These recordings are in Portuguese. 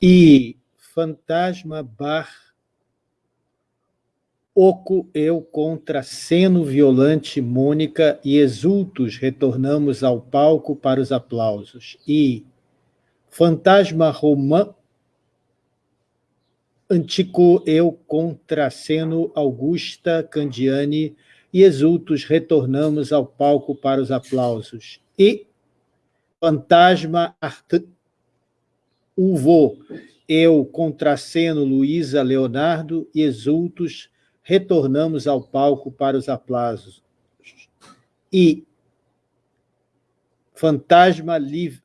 e fantasma bar oco eu contra seno violante Mônica e exultos retornamos ao palco para os aplausos. E fantasma romã antico eu contra seno Augusta Candiani e exultos retornamos ao palco para os aplausos. E fantasma art uvo eu contraceno Luísa Leonardo e exultos retornamos ao palco para os aplausos. E Fantasma Live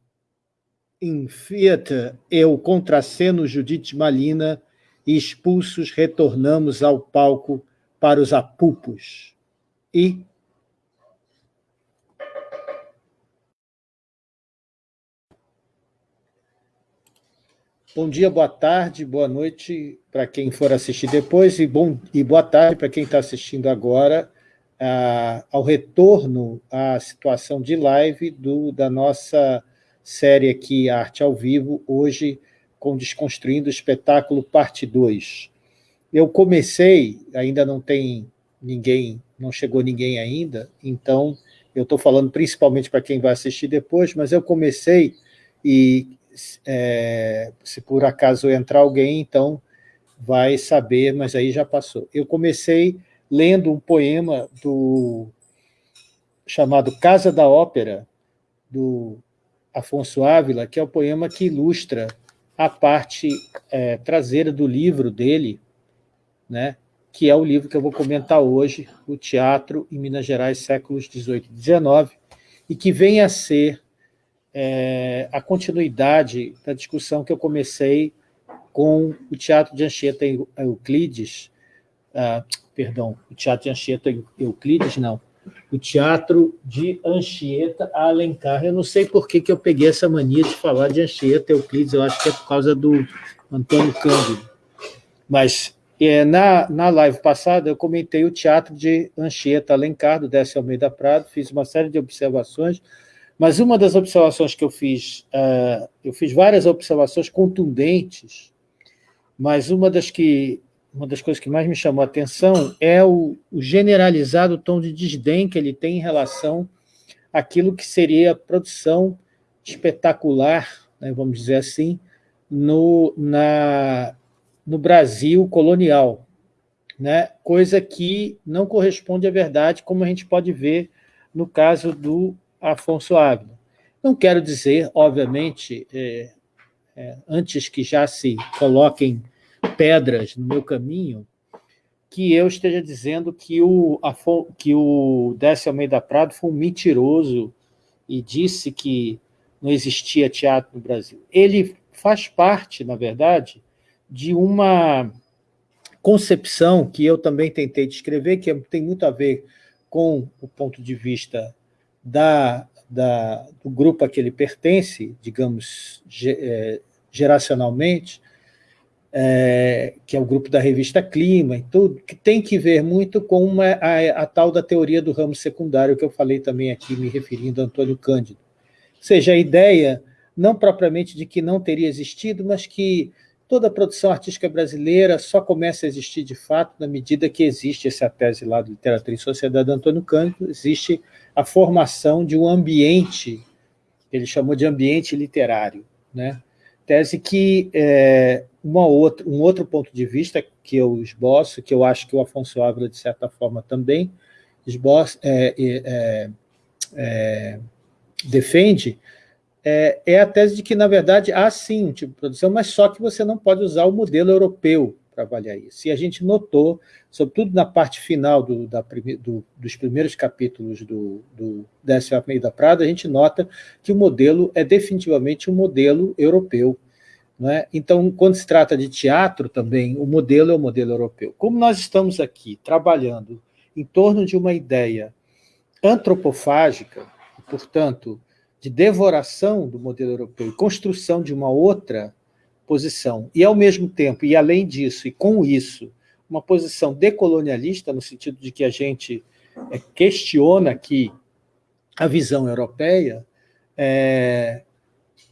in Theater, eu contraceno Judite Malina e expulsos retornamos ao palco para os apupos. E Bom dia, boa tarde, boa noite para quem for assistir depois e, bom, e boa tarde para quem está assistindo agora ah, ao retorno à situação de live do, da nossa série aqui, Arte ao Vivo, hoje com Desconstruindo o Espetáculo, parte 2. Eu comecei, ainda não tem ninguém, não chegou ninguém ainda, então eu estou falando principalmente para quem vai assistir depois, mas eu comecei e é, se por acaso entrar alguém, então vai saber, mas aí já passou. Eu comecei lendo um poema do chamado Casa da Ópera, do Afonso Ávila, que é o poema que ilustra a parte é, traseira do livro dele, né, que é o livro que eu vou comentar hoje, O Teatro em Minas Gerais, séculos XVIII e XIX, e que vem a ser é, a continuidade da discussão que eu comecei com o Teatro de Anchieta Euclides, ah, perdão, o Teatro de Anchieta Euclides, não, o Teatro de Anchieta Alencar. Eu não sei por que, que eu peguei essa mania de falar de Anchieta Euclides, eu acho que é por causa do Antônio Cândido. Mas é, na, na live passada eu comentei o Teatro de Anchieta Alencar, do Décio Almeida Prado, fiz uma série de observações mas uma das observações que eu fiz, uh, eu fiz várias observações contundentes, mas uma das, que, uma das coisas que mais me chamou a atenção é o, o generalizado tom de desdém que ele tem em relação àquilo que seria a produção espetacular, né, vamos dizer assim, no, na, no Brasil colonial, né? coisa que não corresponde à verdade, como a gente pode ver no caso do Afonso Ávila. Não quero dizer, obviamente, é, é, antes que já se coloquem pedras no meu caminho, que eu esteja dizendo que o, que o Décio Almeida Prado foi um mentiroso e disse que não existia teatro no Brasil. Ele faz parte, na verdade, de uma concepção que eu também tentei descrever, que tem muito a ver com o ponto de vista da, da, do grupo a que ele pertence, digamos, é, geracionalmente, é, que é o grupo da revista Clima e tudo, que tem que ver muito com uma, a, a, tal da teoria do ramo secundário, que eu falei também aqui, me referindo a Antônio Cândido. Ou seja, a ideia, não propriamente de que não teria existido, mas que toda a produção artística brasileira só começa a existir de fato na medida que existe essa tese lá do Literatura e Sociedade de Antônio Cândido, existe a formação de um ambiente, ele chamou de ambiente literário, né? tese que é, uma outra, um outro ponto de vista que eu esboço, que eu acho que o Afonso Ávila, de certa forma, também esboça, é, é, é, defende, é, é, a tese de que, na verdade, há sim tipo de produção, mas só que você não pode usar o modelo europeu para avaliar isso. E a gente notou, sobretudo na parte final do, da, do, dos primeiros capítulos do, do Décio Almeida Prado, a gente nota que o modelo é definitivamente um modelo europeu. É? Então, quando se trata de teatro também, o modelo é o modelo europeu. Como nós estamos aqui trabalhando em torno de uma ideia antropofágica, portanto, de devoração do modelo europeu e construção de uma outra posição, e ao mesmo tempo, e além disso, e com isso, uma posição decolonialista, no sentido de que a gente é, questiona aqui a visão europeia, é,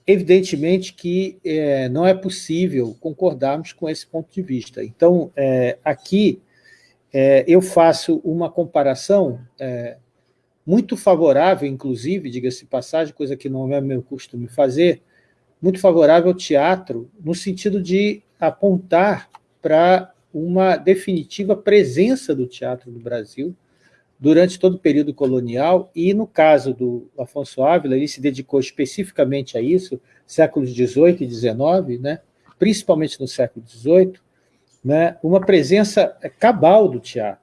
evidentemente que é, não é possível concordarmos com esse ponto de vista. Então, é, aqui é, eu faço uma comparação é, muito favorável, inclusive, diga-se passagem, coisa que não é meu costume fazer, muito favorável ao teatro, no sentido de apontar para uma definitiva presença do teatro no Brasil durante todo o período colonial, e no caso do Afonso Ávila, ele se dedicou especificamente a isso, séculos XVIII e XIX, né, principalmente no século XVIII, né, uma presença cabal do teatro.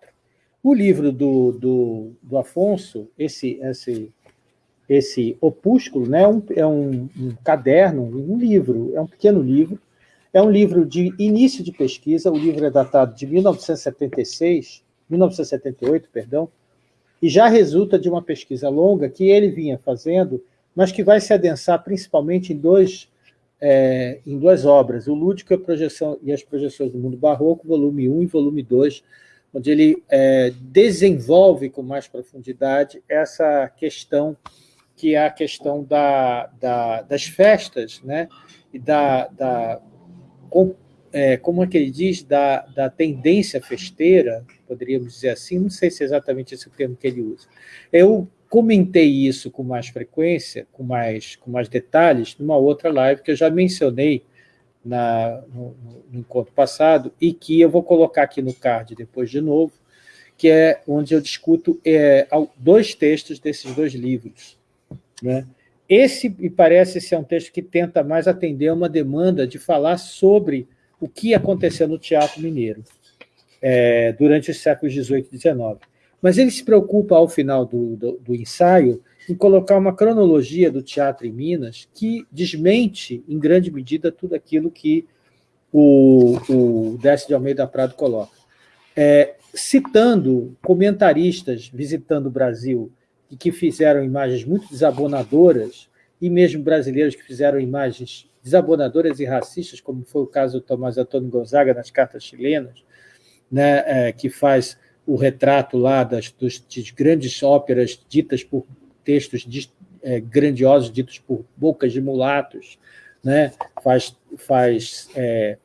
O livro do, do, do Afonso, esse, esse, esse opúsculo, né, um, é um, um caderno, um livro, é um pequeno livro, é um livro de início de pesquisa, o livro é datado de 1976, 1978, perdão, e já resulta de uma pesquisa longa que ele vinha fazendo, mas que vai se adensar principalmente em, dois, é, em duas obras, o Lúdico e, projeção, e, as Projeções do Mundo Barroco, volume 1 e volume 2, onde ele é, desenvolve com mais profundidade essa questão que é a questão da, da, das festas, né? e da, da com, é, como é que ele diz, da, da tendência festeira, poderíamos dizer assim, não sei se é exatamente esse o termo que ele usa. Eu comentei isso com mais frequência, com mais, com mais detalhes, numa outra live que eu já mencionei na, no, no, encontro passado, e que eu vou colocar aqui no card depois de novo, que é onde eu discuto é, dois textos desses dois livros. Né? Esse, me parece, ser um texto que tenta mais atender a uma demanda de falar sobre o que aconteceu no teatro mineiro é, durante os séculos XVIII e XIX. Mas ele se preocupa, ao final do, do, do, ensaio, em colocar uma cronologia do teatro em Minas que desmente, em grande medida, tudo aquilo que o, o Décio de Almeida Prado coloca. É, citando comentaristas visitando o Brasil e que fizeram imagens muito desabonadoras, e mesmo brasileiros que fizeram imagens desabonadoras e racistas, como foi o caso do Tomás Antônio Gonzaga nas cartas chilenas, né, é, que faz o retrato lá das, dos, das grandes óperas ditas por textos de, é, grandiosos, ditos por bocas de mulatos, né, faz, faz é,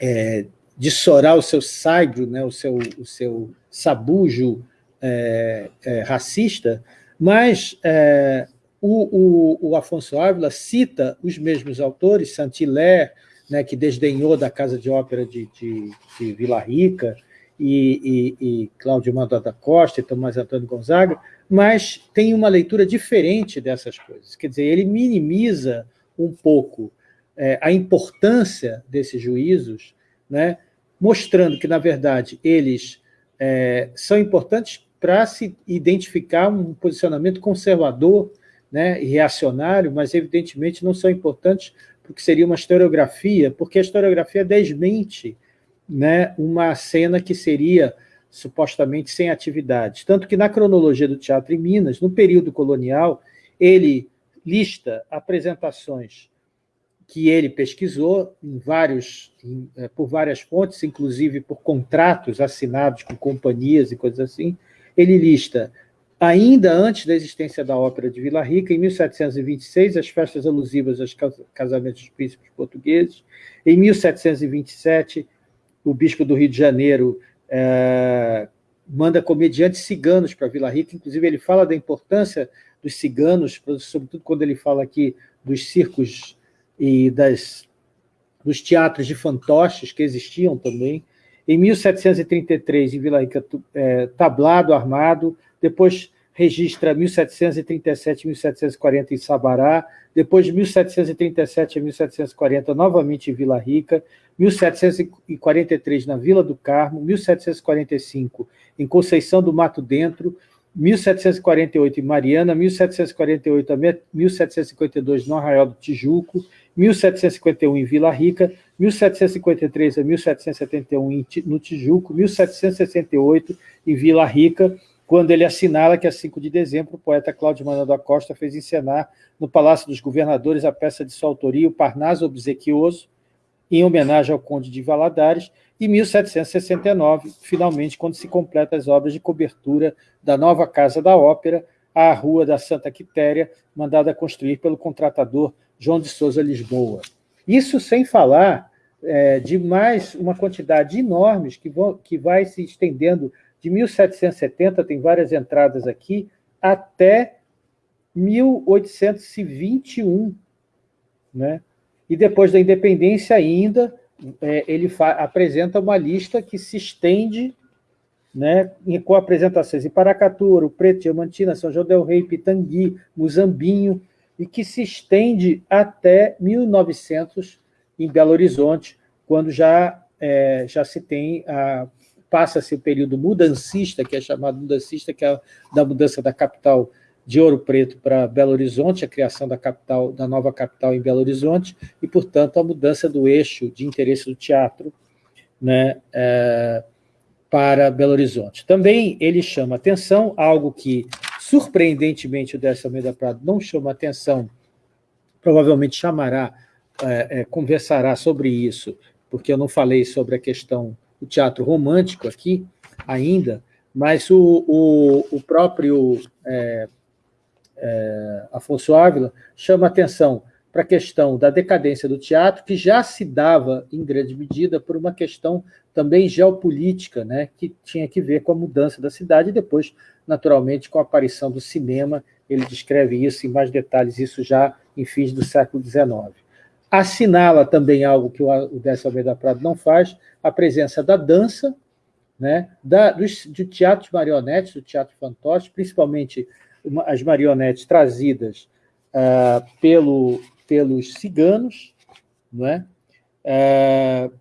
é, dissorar o seu saibro, né, o, seu, o seu sabujo é, é, racista, mas é, o, o, o, Afonso Ávila cita os mesmos autores, Saint-Hilaire, né, que desdenhou da Casa de Ópera de, de, de Vila Rica, e, e, e Cláudio Manda da Costa e Tomás Antônio Gonzaga, mas tem uma leitura diferente dessas coisas. Quer dizer, ele minimiza um pouco é, a importância desses juízos, né, mostrando que, na verdade, eles é, são importantes para se identificar um posicionamento conservador né, e reacionário, mas evidentemente não são importantes porque seria uma historiografia, porque a historiografia desmente né, uma cena que seria supostamente sem atividade. Tanto que na cronologia do teatro em Minas, no período colonial, ele lista apresentações que ele pesquisou em vários, em, é, por várias fontes, inclusive por contratos assinados com companhias e coisas assim, ele lista, ainda antes da existência da Ópera de Vila Rica, em 1726, as festas alusivas aos casamentos dos príncipes portugueses, em 1727, o bispo do Rio de Janeiro é, manda comediantes ciganos para Vila Rica, inclusive ele fala da importância dos ciganos, sobretudo quando ele fala aqui dos circos e das, dos teatros de fantoches que existiam também, em 1733, em Vila Rica, é, tablado armado, depois registra 1737 e 1740 em Sabará, depois de 1737 a 1740, novamente em Vila Rica, 1743 na Vila do Carmo, 1745 em Conceição do Mato Dentro, 1748 em Mariana, 1748 a 1752 no Arraial do Tijuco, 1751 em Vila Rica, 1753 a 1771 no Tijuco, 1768 em Vila Rica, quando ele assinala que, a 5 de dezembro, o poeta Cláudio Manuel da Costa fez encenar no Palácio dos Governadores a peça de sua autoria, o Parnaso Obsequioso, em homenagem ao Conde de Valadares, e 1769, finalmente, quando se completa as obras de cobertura da nova Casa da Ópera, à Rua da Santa Quitéria, mandada construir pelo contratador João de Souza Lisboa. Isso sem falar é, de mais uma quantidade enorme que, vão, que vai se estendendo de 1770, tem várias entradas aqui, até 1821. Né? E depois da independência ainda, é, ele apresenta uma lista que se estende né, com apresentações em Paracatu, Ouro Preto, Diamantina, São João del Rei, Pitangui, Muzambinho, e que se estende até 1900 em Belo Horizonte, quando já, é, já se tem, passa-se o período mudancista, que é chamado mudancista, que é da mudança da capital de Ouro Preto para Belo Horizonte, a criação da capital, da nova capital em Belo Horizonte, e, portanto, a mudança do eixo de interesse do teatro né, é, para Belo Horizonte. Também ele chama atenção, algo que, surpreendentemente, o Décio Almeida Prado não chama atenção, provavelmente chamará, é, é, conversará sobre isso, porque eu não falei sobre a questão do teatro romântico aqui ainda, mas o, o, o próprio é, é, Afonso Ávila, chama atenção para a questão da decadência do teatro, que já se dava, em grande medida, por uma questão também geopolítica, né, que tinha que ver com a mudança da cidade, e depois, naturalmente, com a aparição do cinema, ele descreve isso em mais detalhes, isso já em fins do século XIX. Assinala também algo que o Décio Almeida Prado não faz, a presença da dança, né, da, do, do teatro de marionetes, do teatro fantoche, principalmente as marionetes trazidas uh, pelo, pelos ciganos, não é? Uh,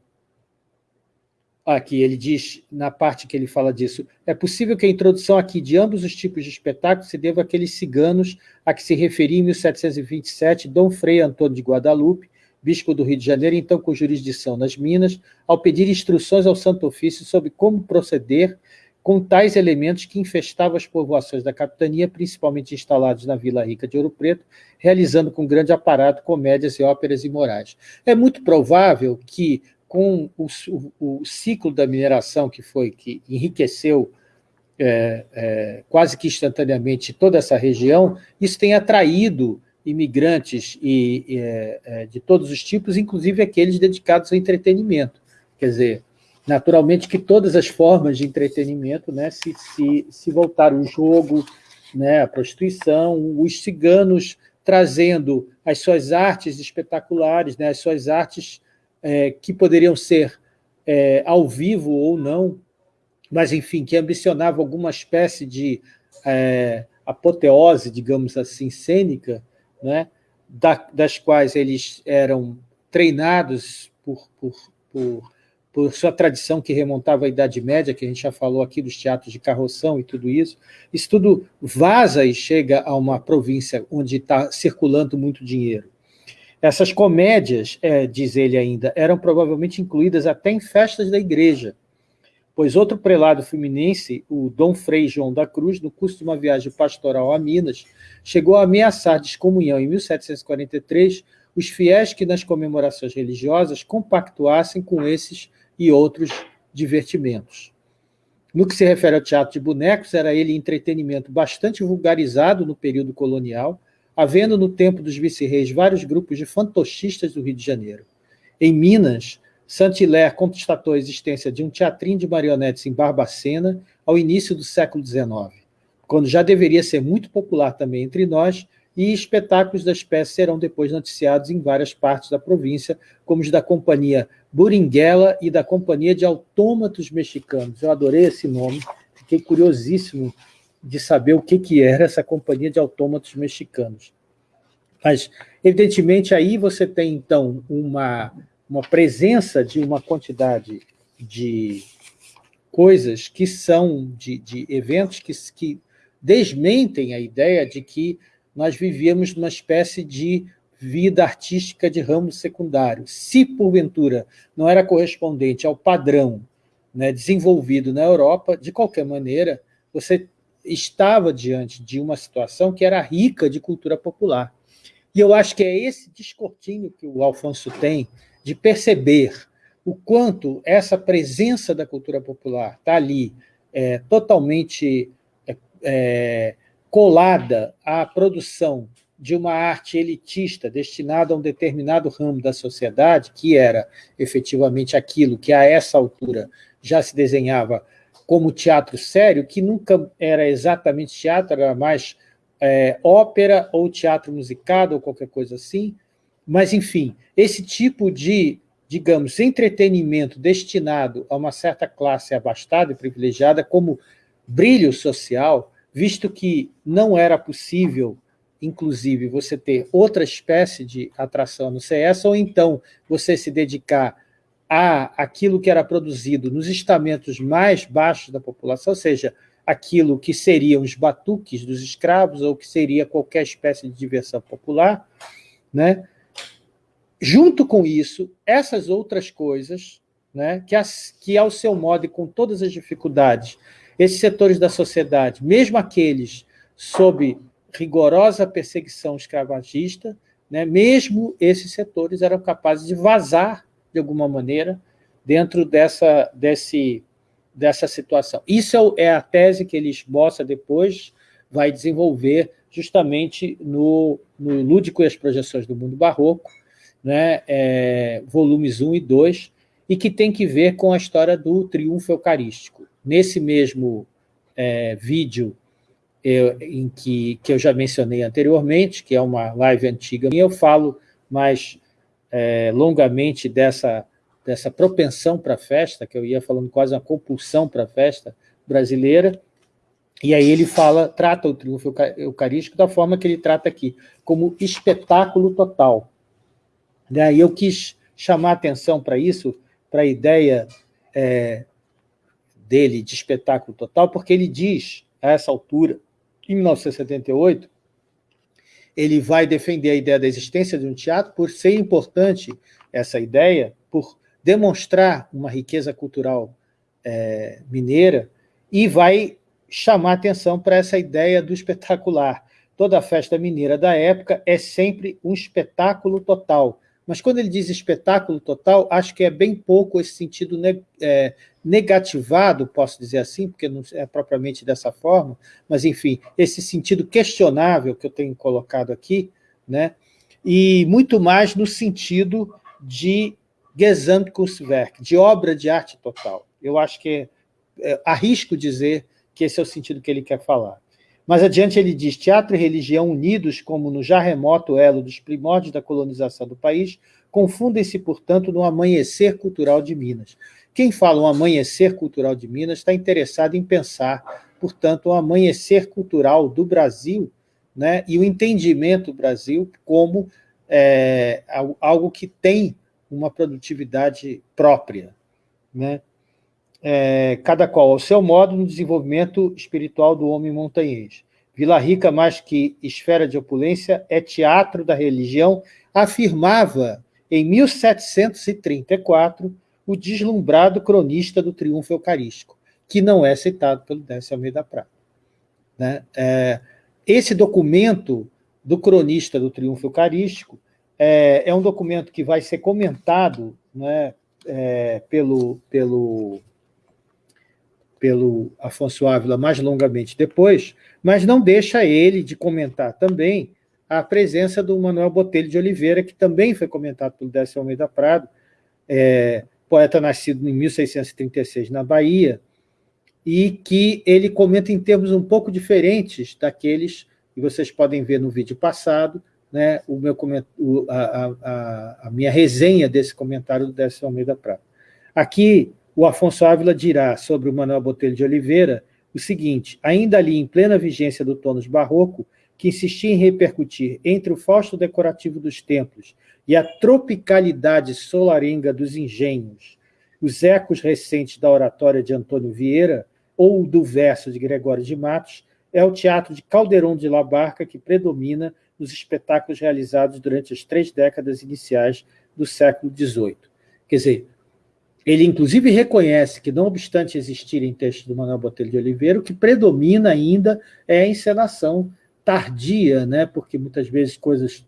aqui ele diz, na parte que ele fala disso, é possível que a introdução aqui de ambos os tipos de espetáculos se deva àqueles ciganos a que se referia em 1727 Dom Frei Antônio de Guadalupe, bispo do Rio de Janeiro, então com jurisdição nas Minas, ao pedir instruções ao Santo Ofício sobre como proceder com tais elementos que infestavam as povoações da capitania, principalmente instalados na Vila Rica de Ouro Preto, realizando com grande aparato comédias e óperas imorais. É muito provável que, com o, o, o ciclo da mineração que foi que enriqueceu é, é, quase que instantaneamente toda essa região, isso tenha atraído imigrantes e, e é, é de todos os tipos, inclusive aqueles dedicados ao entretenimento. Quer dizer, Naturalmente que todas as formas de entretenimento né, se, se, se voltaram, o jogo, né, a prostituição, os ciganos trazendo as suas artes espetaculares, né, as suas artes é, que poderiam ser é, ao vivo ou não, mas, enfim, que ambicionavam alguma espécie de é, apoteose, digamos assim, cênica, né, da, das quais eles eram treinados por, por, por por sua tradição que remontava à Idade Média, que a gente já falou aqui dos teatros de carroção e tudo isso, isso tudo vaza e chega a uma província onde está circulando muito dinheiro. Essas comédias, é, diz ele ainda, eram provavelmente incluídas até em festas da igreja, pois outro prelado fluminense, o Dom Frei João da Cruz, no curso de uma viagem pastoral a Minas, chegou a ameaçar descomunhão em 1743 os fiéis que nas comemorações religiosas compactuassem com esses e outros divertimentos. No que se refere ao teatro de bonecos, era ele entretenimento bastante vulgarizado no período colonial, havendo no tempo dos vice-reis vários grupos de fantochistas do Rio de Janeiro. Em Minas, Saint-Hilaire constatou a existência de um teatrinho de marionetes em Barbacena ao início do século XIX, quando já deveria ser muito popular também entre nós e espetáculos da espécie serão depois noticiados em várias partes da província, como os da Companhia Buringuela e da Companhia de Autômatos Mexicanos. Eu adorei esse nome, fiquei curiosíssimo de saber o que, que era essa Companhia de Autômatos Mexicanos. Mas, evidentemente, aí você tem, então, uma, uma presença de uma quantidade de coisas que são, de, de eventos que, que desmentem a ideia de que nós vivíamos numa espécie de vida artística de ramo secundário. Se, porventura, não era correspondente ao padrão né, desenvolvido na Europa, de qualquer maneira, você estava diante de uma situação que era rica de cultura popular. E eu acho que é esse descortinho que o Alfonso tem de perceber o quanto essa presença da cultura popular está ali é, totalmente é, é, colada à produção de uma arte elitista destinada a um determinado ramo da sociedade, que era efetivamente aquilo que a essa altura já se desenhava como teatro sério, que nunca era exatamente teatro, era mais é, ópera ou teatro musicado ou qualquer coisa assim, mas, enfim, esse tipo de, digamos, entretenimento destinado a uma certa classe abastada e privilegiada como brilho social, visto que não era possível, inclusive, você ter outra espécie de atração no CS, ou então você se dedicar a aquilo que era produzido nos estamentos mais baixos da população, ou seja, aquilo que seriam os batuques dos escravos, ou que seria qualquer espécie de diversão popular, né? Junto com isso, essas outras coisas, né, que, as, que ao seu modo e com todas as dificuldades, esses setores da sociedade, mesmo aqueles sob rigorosa perseguição escravagista, né, mesmo esses setores eram capazes de vazar, de alguma maneira, dentro dessa, desse, dessa situação. Isso é, a tese que ele esboça depois, vai desenvolver justamente no, no Lúdico e as Projeções do Mundo Barroco, né, é, volumes 1 e 2, e que tem que ver com a história do triunfo eucarístico. Nesse mesmo é, vídeo eu, em que, que eu já mencionei anteriormente, que é uma live antiga minha, eu falo mais é, longamente dessa, dessa propensão para a festa, que eu ia falando quase uma compulsão para a festa brasileira, e aí ele fala, trata o triunfo eucarístico da forma que ele trata aqui, como espetáculo total. Daí eu quis chamar atenção para isso, para a ideia é, dele de espetáculo total, porque ele diz, a essa altura, em 1978, ele vai defender a ideia da existência de um teatro por ser importante essa ideia, por demonstrar uma riqueza cultural é, mineira, e vai chamar atenção para essa ideia do espetacular. Toda festa mineira da época é sempre um espetáculo total, mas quando ele diz espetáculo total, acho que é bem pouco esse sentido é, negativado, posso dizer assim, porque não é propriamente dessa forma, mas, enfim, esse sentido questionável que eu tenho colocado aqui, né? e muito mais no sentido de Gesamtkunstwerk, de obra de arte total. Eu acho que é, é, arrisco dizer que esse é o sentido que ele quer falar. Mais adiante ele diz, teatro e religião unidos como no já remoto elo dos primórdios da colonização do país, confundem-se, portanto, no amanhecer cultural de Minas. Quem fala um amanhecer cultural de Minas está interessado em pensar, portanto, o um amanhecer cultural do Brasil né, e o entendimento do Brasil como é, algo que tem uma produtividade própria. Né? É, cada qual ao seu modo, no desenvolvimento espiritual do homem montanhês. Vila Rica, mais que esfera de opulência, é teatro da religião, afirmava em 1734 o deslumbrado cronista do triunfo eucarístico, que não é citado pelo Décio Almeida Prata. Né? É, esse documento do cronista do triunfo eucarístico é, é um documento que vai ser comentado né, é, pelo, pelo pelo Afonso Ávila mais longamente depois, mas não deixa ele de comentar também a presença do Manuel Botelho de Oliveira, que também foi comentado pelo Décio Almeida Prado, é, poeta nascido em 1636 na Bahia, e que ele comenta em termos um pouco diferentes daqueles que vocês podem ver no vídeo passado, né, o meu o, a, a, a, minha resenha desse comentário do Décio Almeida Prado. Aqui, o Afonso Ávila dirá sobre o Manuel Botelho de Oliveira o seguinte, ainda ali em plena vigência do tônus barroco, que insistia em repercutir entre o fausto decorativo dos templos e a tropicalidade solarenga dos engenhos, os ecos recentes da oratória de Antônio Vieira ou do verso de Gregório de Matos, é o teatro de Caldeirão de La Barca que predomina nos espetáculos realizados durante as três décadas iniciais do século XVIII. Quer dizer, ele, inclusive, reconhece que, não obstante existirem textos do Manuel Botelho de Oliveira, o que predomina ainda é a encenação tardia, né? porque muitas vezes coisas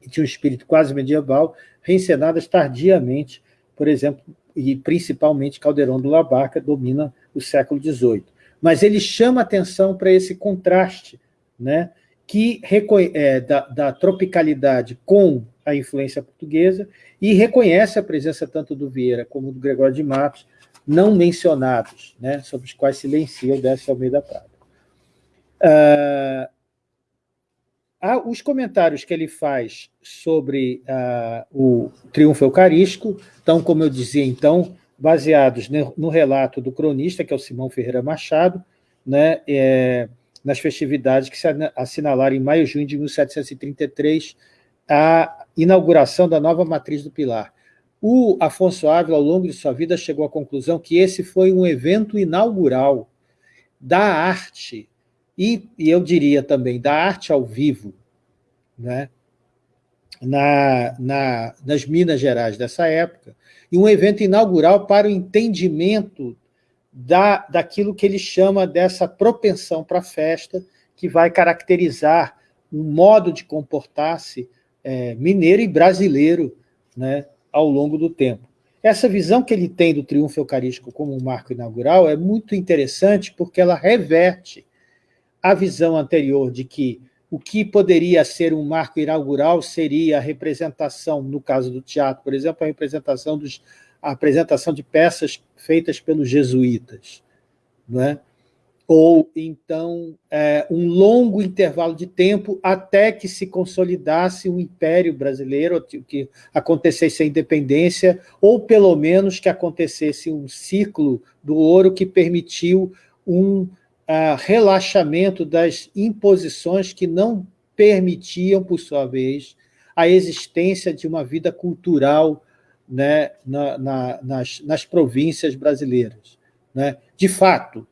que tinham um espírito quase medieval, reencenadas tardiamente, por exemplo, e principalmente Caldeirão do La Barca domina o século XVIII. Mas ele chama atenção para esse contraste né, que é, da, da, tropicalidade com a influência portuguesa e reconhece a presença tanto do Vieira como do Gregório de Matos, não mencionados, né, sobre os quais silencia o Décio Almeida Prado. Uh, os comentários que ele faz sobre uh, o triunfo eucarístico estão, como eu dizia então, baseados no relato do cronista, que é o Simão Ferreira Machado, né, é, nas festividades que se assinalaram em maio e junho de 1733 a inauguração da nova matriz do Pilar. O Afonso Ávila, ao longo de sua vida, chegou à conclusão que esse foi um evento inaugural da arte, e, e eu diria também da arte ao vivo, né? Na, na, nas Minas Gerais dessa época, e um evento inaugural para o entendimento da, daquilo que ele chama dessa propensão para a festa, que vai caracterizar um modo de comportar-se é, mineiro e brasileiro né, ao longo do tempo. Essa visão que ele tem do triunfo eucarístico como um marco inaugural é muito interessante porque ela reverte a visão anterior de que o que poderia ser um marco inaugural seria a representação, no caso do teatro, por exemplo, a representação dos, a apresentação de peças feitas pelos jesuítas, não é? Ou então é, um longo intervalo de tempo até que se consolidasse um império brasileiro, que acontecesse a independência, ou pelo menos que acontecesse um ciclo do ouro que permitiu um uh, relaxamento das imposições que não permitiam, por sua vez, a existência de uma vida cultural né, na, na, nas, nas províncias brasileiras. Né? De fato,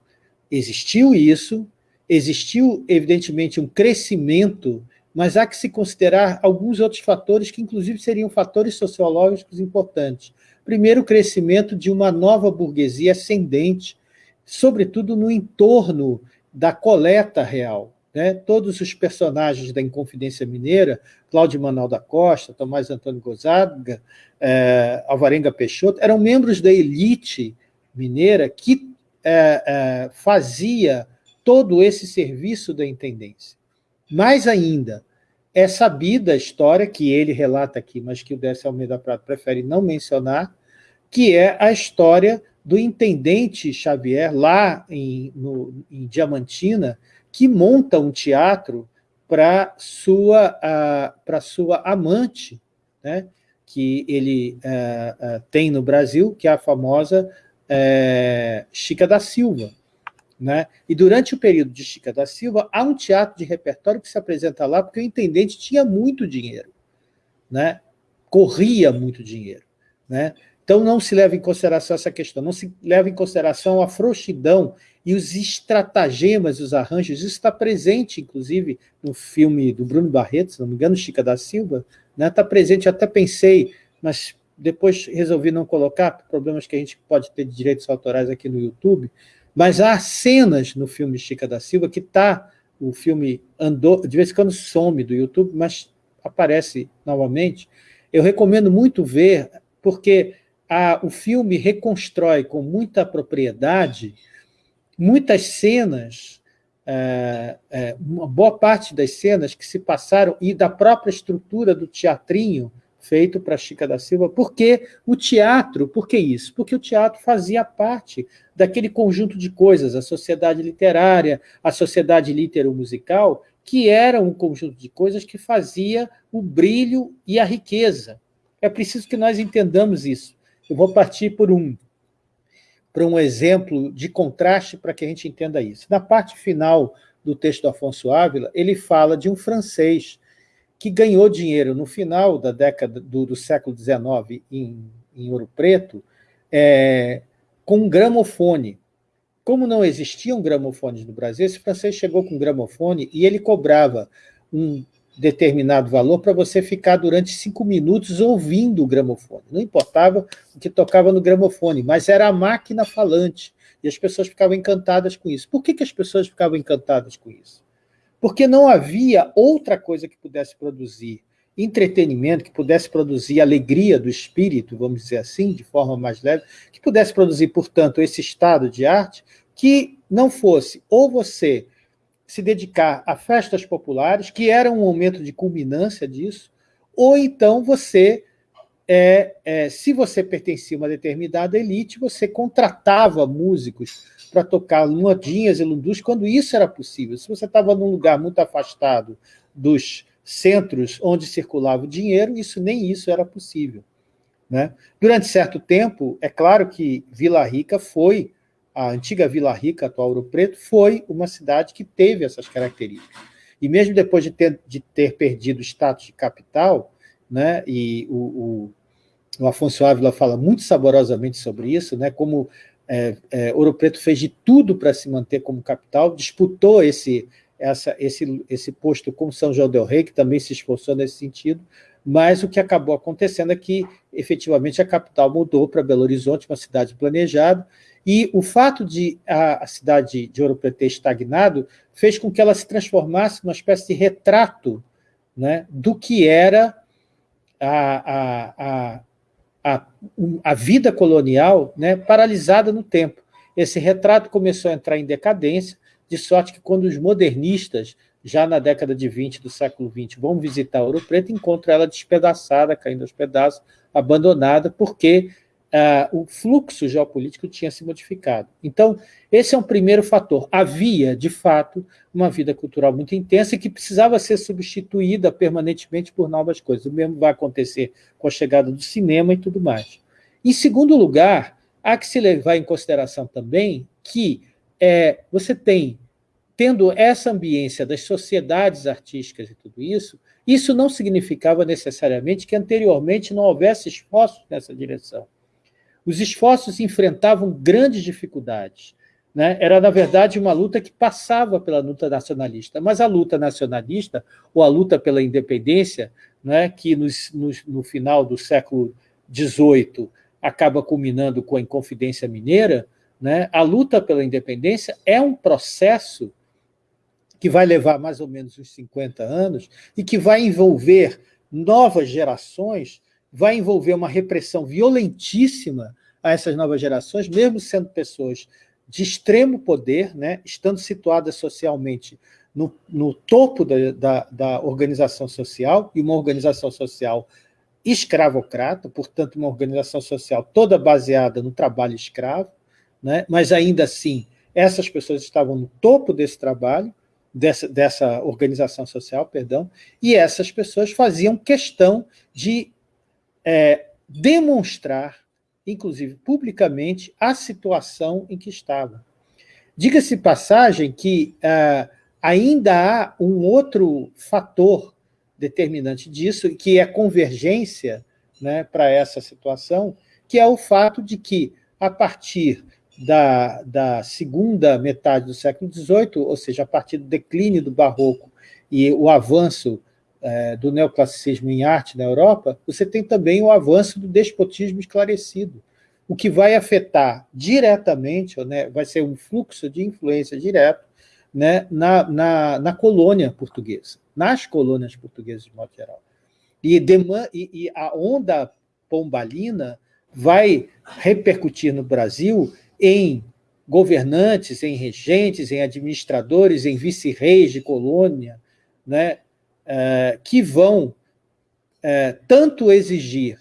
existiu isso, existiu, evidentemente, um crescimento, mas há que se considerar alguns outros fatores que, inclusive, seriam fatores sociológicos importantes. Primeiro, o crescimento de uma nova burguesia ascendente, sobretudo no entorno da coleta real. Né? Todos os personagens da Inconfidência Mineira, Cláudio Manuel da Costa, Tomás Antônio Gozaga, é, Alvarenga Peixoto, eram membros da elite mineira que é, é, fazia todo esse serviço da intendência. Mais ainda, é sabida a história que ele relata aqui, mas que o Décio Almeida Prado prefere não mencionar, que é a história do intendente Xavier, lá em, no, em Diamantina, que monta um teatro para sua, uh, sua amante, né, que ele uh, uh, tem no Brasil, que é a famosa é, Chica da Silva. Né? E durante o período de Chica da Silva, há um teatro de repertório que se apresenta lá porque o intendente tinha muito dinheiro, né? corria muito dinheiro. Né? Então não se leva em consideração essa questão, não se leva em consideração a frouxidão e os estratagemas, os arranjos. Isso está presente, inclusive, no filme do Bruno Barreto, se não me engano, Chica da Silva, né? está presente, até pensei, mas depois resolvi não colocar, por problemas que a gente pode ter de direitos autorais aqui no YouTube, mas há cenas no filme Chica da Silva que está, o filme andou, de vez em quando some do YouTube, mas aparece novamente. Eu recomendo muito ver, porque a, o filme reconstrói com muita propriedade muitas cenas, é, é, uma boa parte das cenas que se passaram, e da própria estrutura do teatrinho, feito para Chica da Silva, porque o teatro, por que isso? Porque o teatro fazia parte daquele conjunto de coisas, a sociedade literária, a sociedade litero-musical, que era um conjunto de coisas que fazia o brilho e a riqueza. É preciso que nós entendamos isso. Eu vou partir por um, por um exemplo de contraste para que a gente entenda isso. Na parte final do texto do Afonso Ávila, ele fala de um francês que ganhou dinheiro no final da década do, do século XIX em, em Ouro Preto, é, com um gramofone. Como não existiam gramofones no Brasil, esse francês chegou com um gramofone e ele cobrava um determinado valor para você ficar durante cinco minutos ouvindo o gramofone. Não importava o que tocava no gramofone, mas era a máquina falante. E as pessoas ficavam encantadas com isso. Por que, que as pessoas ficavam encantadas com isso? Porque não havia outra coisa que pudesse produzir entretenimento, que pudesse produzir alegria do espírito, vamos dizer assim, de forma mais leve, que pudesse produzir, portanto, esse estado de arte, que não fosse ou você se dedicar a festas populares, que era um momento de culminância disso, ou então você, é, é, se você pertencia a uma determinada elite, você contratava músicos para tocar luadinhas e lundus, quando isso era possível. Se você estava num lugar muito afastado dos centros onde circulava o dinheiro, isso nem isso era possível. Né? Durante certo tempo, é claro que Vila Rica foi a antiga Vila Rica, atual Ouro Preto, foi uma cidade que teve essas características. E mesmo depois de ter, de ter perdido o status de capital, né, e o, o, o Afonso Ávila fala muito saborosamente sobre isso, né, como é, é, Ouro Preto fez de tudo para se manter como capital, disputou esse, essa, esse, esse posto com São João del Rei, que também se esforçou nesse sentido, mas o que acabou acontecendo é que, efetivamente, a capital mudou para Belo Horizonte, uma cidade planejada, e o fato de a, a cidade de Ouro Preto ter estagnado fez com que ela se transformasse numa espécie de retrato né, do que era a, a, a, a, a vida colonial né, paralisada no tempo. Esse retrato começou a entrar em decadência, de sorte que quando os modernistas, já na década de 20 do século XX, vão visitar Ouro Preto, encontram ela despedaçada, caindo aos pedaços, abandonada, porque uh, o fluxo geopolítico tinha se modificado. Então, esse é um primeiro fator. Havia, de fato, uma vida cultural muito intensa e que precisava ser substituída permanentemente por novas coisas. O mesmo vai acontecer com a chegada do cinema e tudo mais. Em segundo lugar, há que se levar em consideração também que é, você tem, tendo essa ambiência das sociedades artísticas e tudo isso, isso não significava necessariamente que anteriormente não houvesse esforços nessa direção. Os esforços enfrentavam grandes dificuldades. Né? Era, na verdade, uma luta que passava pela luta nacionalista, mas a luta nacionalista, ou a luta pela independência, né, que no final do século XVIII acaba culminando com a Inconfidência Mineira, né, a luta pela independência é um processo que vai levar mais ou menos uns 50 anos e que vai envolver novas gerações vai envolver uma repressão violentíssima a essas novas gerações, mesmo sendo pessoas de extremo poder, né, estando situadas socialmente no, no topo da, da, da, organização social, e uma organização social escravocrata, portanto, uma organização social toda baseada no trabalho escravo, né, mas ainda assim, essas pessoas estavam no topo desse trabalho, dessa, dessa organização social, perdão, e essas pessoas faziam questão de é, demonstrar, inclusive publicamente, a situação em que estava. Diga-se passagem que é, ainda há um outro fator determinante disso, que é a convergência né, para essa situação, que é o fato de que, a partir da, da segunda metade do século XVIII, ou seja, a partir do declínio do barroco e o avanço é, do neoclassicismo em arte na Europa, você tem também o avanço do despotismo esclarecido, o que vai afetar diretamente, né, vai ser um fluxo de influência direto né, na, na, na colônia portuguesa, nas colônias portuguesas de modo geral. E, e, e a onda pombalina vai repercutir no Brasil em governantes, em regentes, em administradores, em vice-reis de colônia, né, é, que vão é, tanto exigir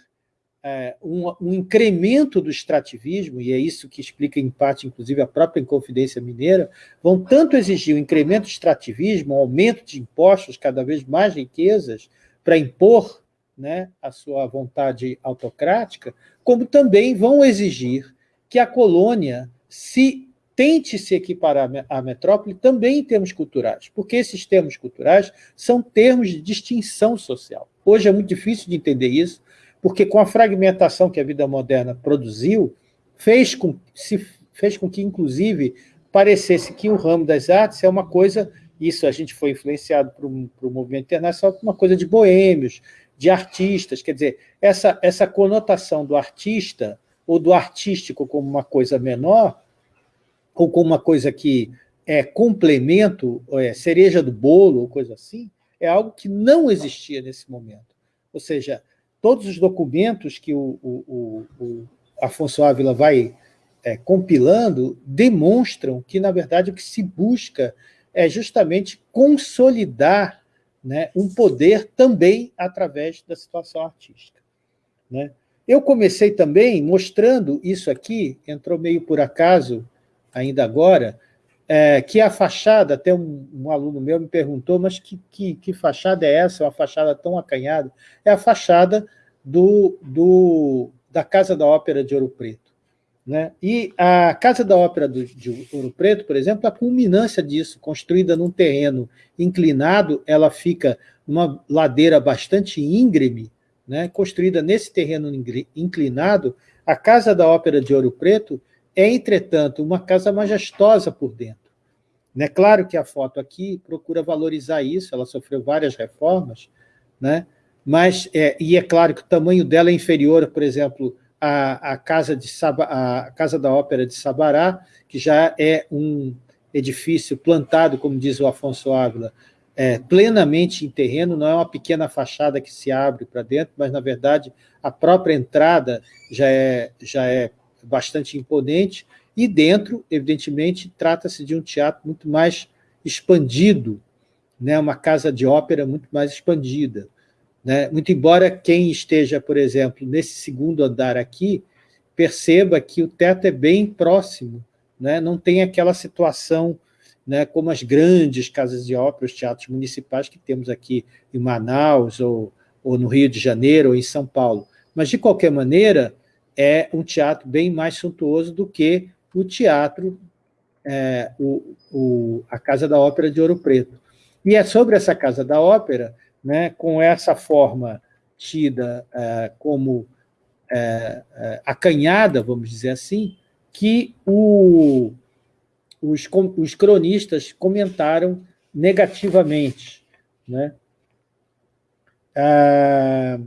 é, um, um, incremento do extrativismo, e é isso que explica em parte, inclusive, a própria Inconfidência Mineira, vão tanto exigir um incremento do extrativismo, um aumento de impostos, cada vez mais riquezas, para impor né, a sua vontade autocrática, como também vão exigir que a colônia se tente se equiparar à metrópole também em termos culturais, porque esses termos culturais são termos de distinção social. Hoje é muito difícil de entender isso, porque com a fragmentação que a vida moderna produziu, fez com, se, fez com que, inclusive, parecesse que o ramo das artes é uma coisa, isso a gente foi influenciado por um, um movimento internacional, uma coisa de boêmios, de artistas, quer dizer, essa, essa conotação do artista ou do artístico como uma coisa menor ou como uma coisa que é complemento, é cereja do bolo, ou coisa assim, é algo que não existia nesse momento. Ou seja, todos os documentos que o, o, o Afonso Ávila vai é, compilando demonstram que, na verdade, o que se busca é justamente consolidar né, um poder também através da situação artística. Né? Eu comecei também mostrando isso aqui, entrou meio por acaso, ainda agora, é, que a fachada, até um, um, aluno meu me perguntou, mas que, que, que, fachada é essa, uma fachada tão acanhada? É a fachada do, do, da Casa da Ópera de Ouro Preto. Né? E a Casa da Ópera do, de Ouro Preto, por exemplo, a culminância disso, construída num terreno inclinado, ela fica numa ladeira bastante íngreme, né? construída nesse terreno inclinado, a Casa da Ópera de Ouro Preto é, entretanto, uma casa majestosa por dentro. Né? Claro que a foto aqui procura valorizar isso, ela sofreu várias reformas, né? mas, é, e é claro que o tamanho dela é inferior, por exemplo, a, a, casa de Saba, a Casa da Ópera de Sabará, que já é um edifício plantado, como diz o Afonso Ávila, é, plenamente em terreno, não é uma pequena fachada que se abre para dentro, mas, na verdade, a própria entrada já é, já é bastante imponente, e dentro, evidentemente, trata-se de um teatro muito mais expandido, né, uma casa de ópera muito mais expandida. Né? Muito embora quem esteja, por exemplo, nesse segundo andar aqui, perceba que o teto é bem próximo, né? não tem aquela situação né, como as grandes casas de ópera, os teatros municipais que temos aqui em Manaus, ou, ou no Rio de Janeiro, ou em São Paulo. Mas, de qualquer maneira, é um teatro bem mais suntuoso do que o teatro, é, o, o, a Casa da Ópera de Ouro Preto. E é sobre essa Casa da Ópera né, com essa forma tida é, como é, é, acanhada, vamos dizer assim, que o, os, os, cronistas comentaram negativamente. Né? Ah,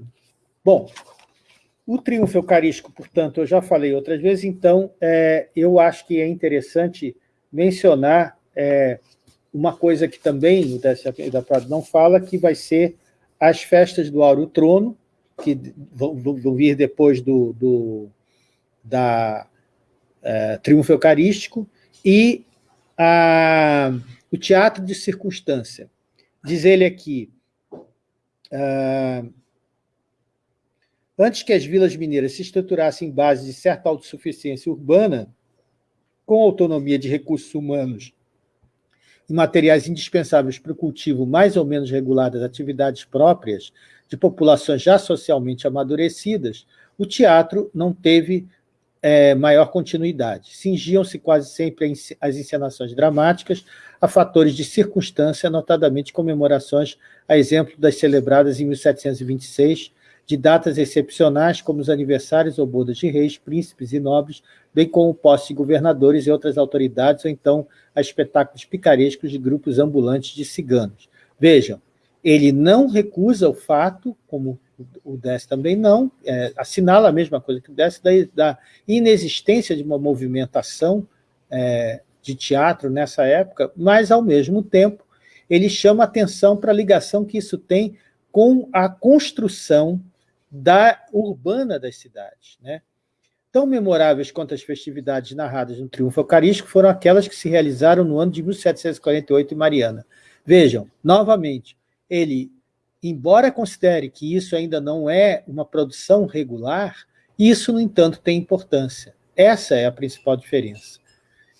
bom, o triunfo eucarístico, portanto, eu já falei outras vezes, então é, eu acho que é interessante mencionar é, uma coisa que também o Décio da Prado não fala, que vai ser as festas do Auro Trono, que vão, vão vir depois do, do da é, Triunfo Eucarístico, e a, o Teatro de Circunstância. Diz ele aqui, uh, antes que as vilas mineiras se estruturassem em base de certa autossuficiência urbana, com autonomia de recursos humanos e materiais indispensáveis para o cultivo mais ou menos regular das atividades próprias de populações já socialmente amadurecidas, o teatro não teve é, maior continuidade. Cingiam-se quase sempre as encenações dramáticas a fatores de circunstância, notadamente comemorações, a exemplo das celebradas em 1726, de datas excepcionais, como os aniversários ou bodas de reis, príncipes e nobres, bem como posse de governadores e outras autoridades, ou então a espetáculos picarescos de grupos ambulantes de ciganos. Vejam, ele não recusa o fato, como o Dess também não, é, assinala a mesma coisa que o Dess, da, da inexistência de uma movimentação é, de teatro nessa época, mas, ao mesmo tempo, ele chama atenção para a ligação que isso tem com a construção da urbana das cidades. Né? Tão memoráveis quanto as festividades narradas no Triunfo Eucarístico foram aquelas que se realizaram no ano de 1748 em Mariana. Vejam, novamente, ele, embora considere que isso ainda não é uma produção regular, isso, no entanto, tem importância. Essa é a principal diferença.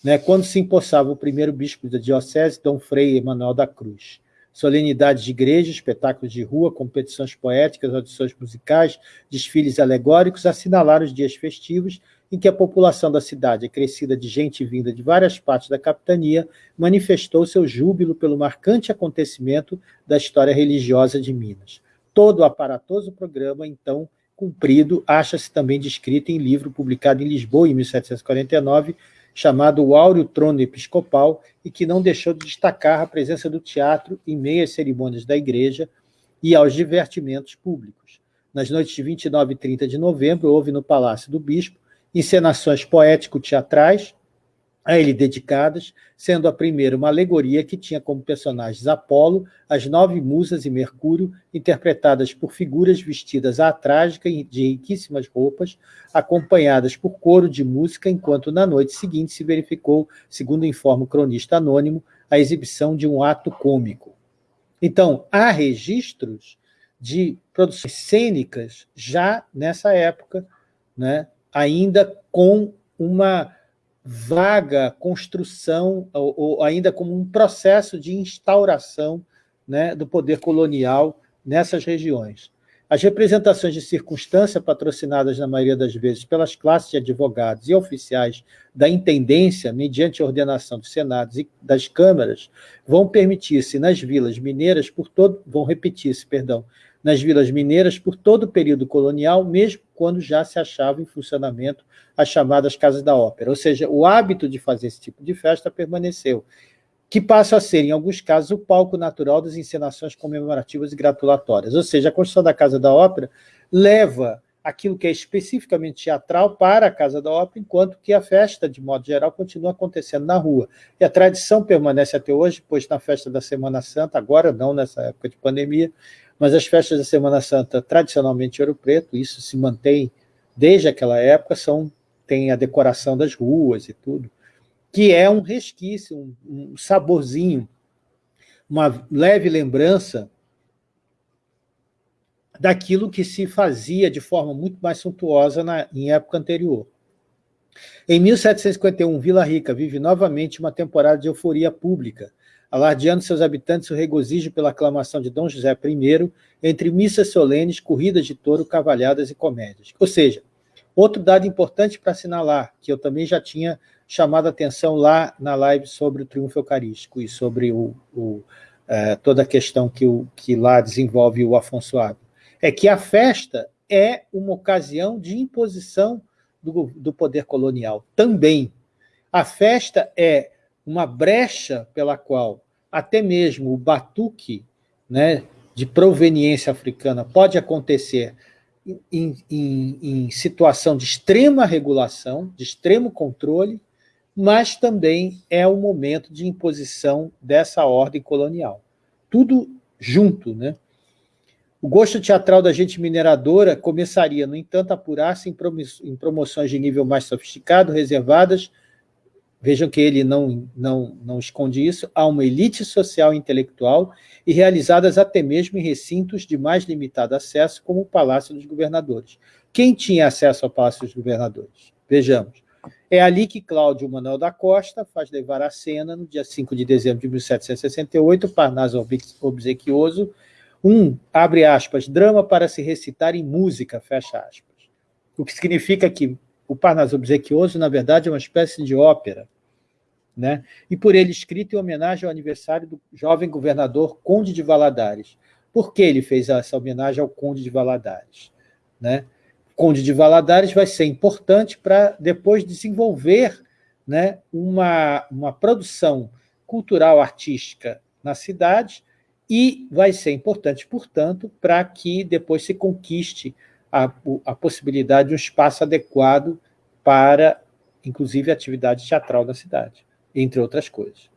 Né? Quando se empossava o primeiro bispo da diocese, Dom Frei Emanuel da Cruz solenidades de igreja, espetáculos de rua, competições poéticas, audições musicais, desfiles alegóricos assinalaram os dias festivos em que a população da cidade, acrescida de gente vinda de várias partes da capitania, manifestou seu júbilo pelo marcante acontecimento da história religiosa de Minas. Todo o aparatoso programa, então, cumprido, acha-se também descrito em livro publicado em Lisboa, em 1749, chamado O Áureo Trono Episcopal, e que não deixou de destacar a presença do teatro em meio às cerimônias da igreja e aos divertimentos públicos. Nas noites de 29 e 30 de novembro, houve no Palácio do Bispo encenações poético-teatrais, a ele dedicadas, sendo a primeira uma alegoria que tinha como personagens Apolo, as nove musas e Mercúrio, interpretadas por figuras vestidas à trágica de riquíssimas roupas, acompanhadas por coro de música, enquanto na noite seguinte se verificou, segundo informa o cronista anônimo, a exibição de um ato cômico. Então, há registros de produções cênicas já nessa época, né, ainda com uma vaga construção, ou, ou ainda como um processo de instauração né, do poder colonial nessas regiões. As representações de circunstância, patrocinadas na maioria das vezes pelas classes de advogados e oficiais da intendência, mediante ordenação dos senados e das câmaras, vão permitir-se nas vilas mineiras por todo, vão repetir-se, perdão, nas vilas mineiras por todo o período colonial, mesmo quando já se achava em funcionamento as chamadas casas da ópera. Ou seja, o hábito de fazer esse tipo de festa permaneceu que passa a ser, em alguns casos, o palco natural das encenações comemorativas e gratulatórias. Ou seja, a construção da Casa da Ópera leva aquilo que é especificamente teatral para a Casa da Ópera, enquanto que a festa, de modo geral, continua acontecendo na rua. E a tradição permanece até hoje, pois na festa da Semana Santa, agora não nessa época de pandemia, mas as festas da Semana Santa, tradicionalmente Ouro Preto, isso se mantém desde aquela época, são, tem a decoração das ruas e tudo que é um resquício, um, um saborzinho, uma leve lembrança daquilo que se fazia de forma muito mais suntuosa na, em época anterior. Em 1751, Vila Rica vive novamente uma temporada de euforia pública, alardeando seus habitantes o regozijo pela aclamação de Dom José I, entre missas solenes, corridas de touro, cavalhadas e comédias. Ou seja, outro dado importante para assinalar, que eu também já tinha chamado a atenção lá na live sobre o triunfo eucarístico e sobre o, o, é, toda a questão que, o, que lá desenvolve o Afonso Água, é que a festa é uma ocasião de imposição do, do poder colonial também. A festa é uma brecha pela qual até mesmo o batuque né, de proveniência africana pode acontecer em, em, em situação de extrema regulação, de extremo controle, mas também é o momento de imposição dessa ordem colonial. Tudo junto, né? O gosto teatral da gente mineradora começaria, no entanto, a apurar-se em promoções de nível mais sofisticado, reservadas, vejam que ele não, não, não esconde isso, a uma elite social e intelectual e realizadas até mesmo em recintos de mais limitado acesso, como o Palácio dos Governadores. Quem tinha acesso ao Palácio dos Governadores? Vejamos. É ali que Cláudio Manuel da Costa faz levar a cena, no dia 5 de dezembro de 1768, Parnaso Obsequioso, um, abre aspas, drama para se recitar em música, fecha aspas. O que significa que o Parnaso Obsequioso, na verdade, é uma espécie de ópera, né? e por ele escrito em homenagem ao aniversário do jovem governador Conde de Valadares. Por que ele fez essa homenagem ao Conde de Valadares? Né? Conde de Valadares vai ser importante para depois desenvolver né, uma, uma produção cultural artística na cidade e vai ser importante, portanto, para que depois se conquiste a, a possibilidade de um espaço adequado para, inclusive, a atividade teatral da cidade, entre outras coisas.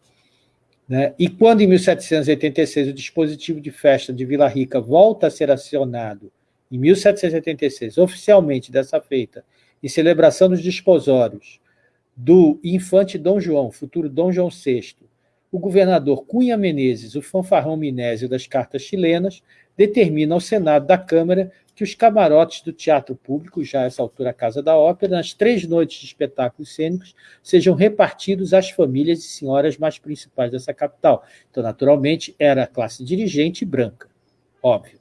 Né? E quando, em 1786, o dispositivo de festa de Vila Rica volta a ser acionado em 1786, oficialmente dessa feita, em celebração dos desposórios do infante Dom João, futuro Dom João VI, o governador Cunha Menezes, o fanfarrão minésio das cartas chilenas, determina ao Senado da Câmara que os camarotes do teatro público, já essa altura a Casa da Ópera, nas três noites de espetáculos cênicos, sejam repartidos às famílias e senhoras mais principais dessa capital. Então, naturalmente, era a classe dirigente branca, óbvio.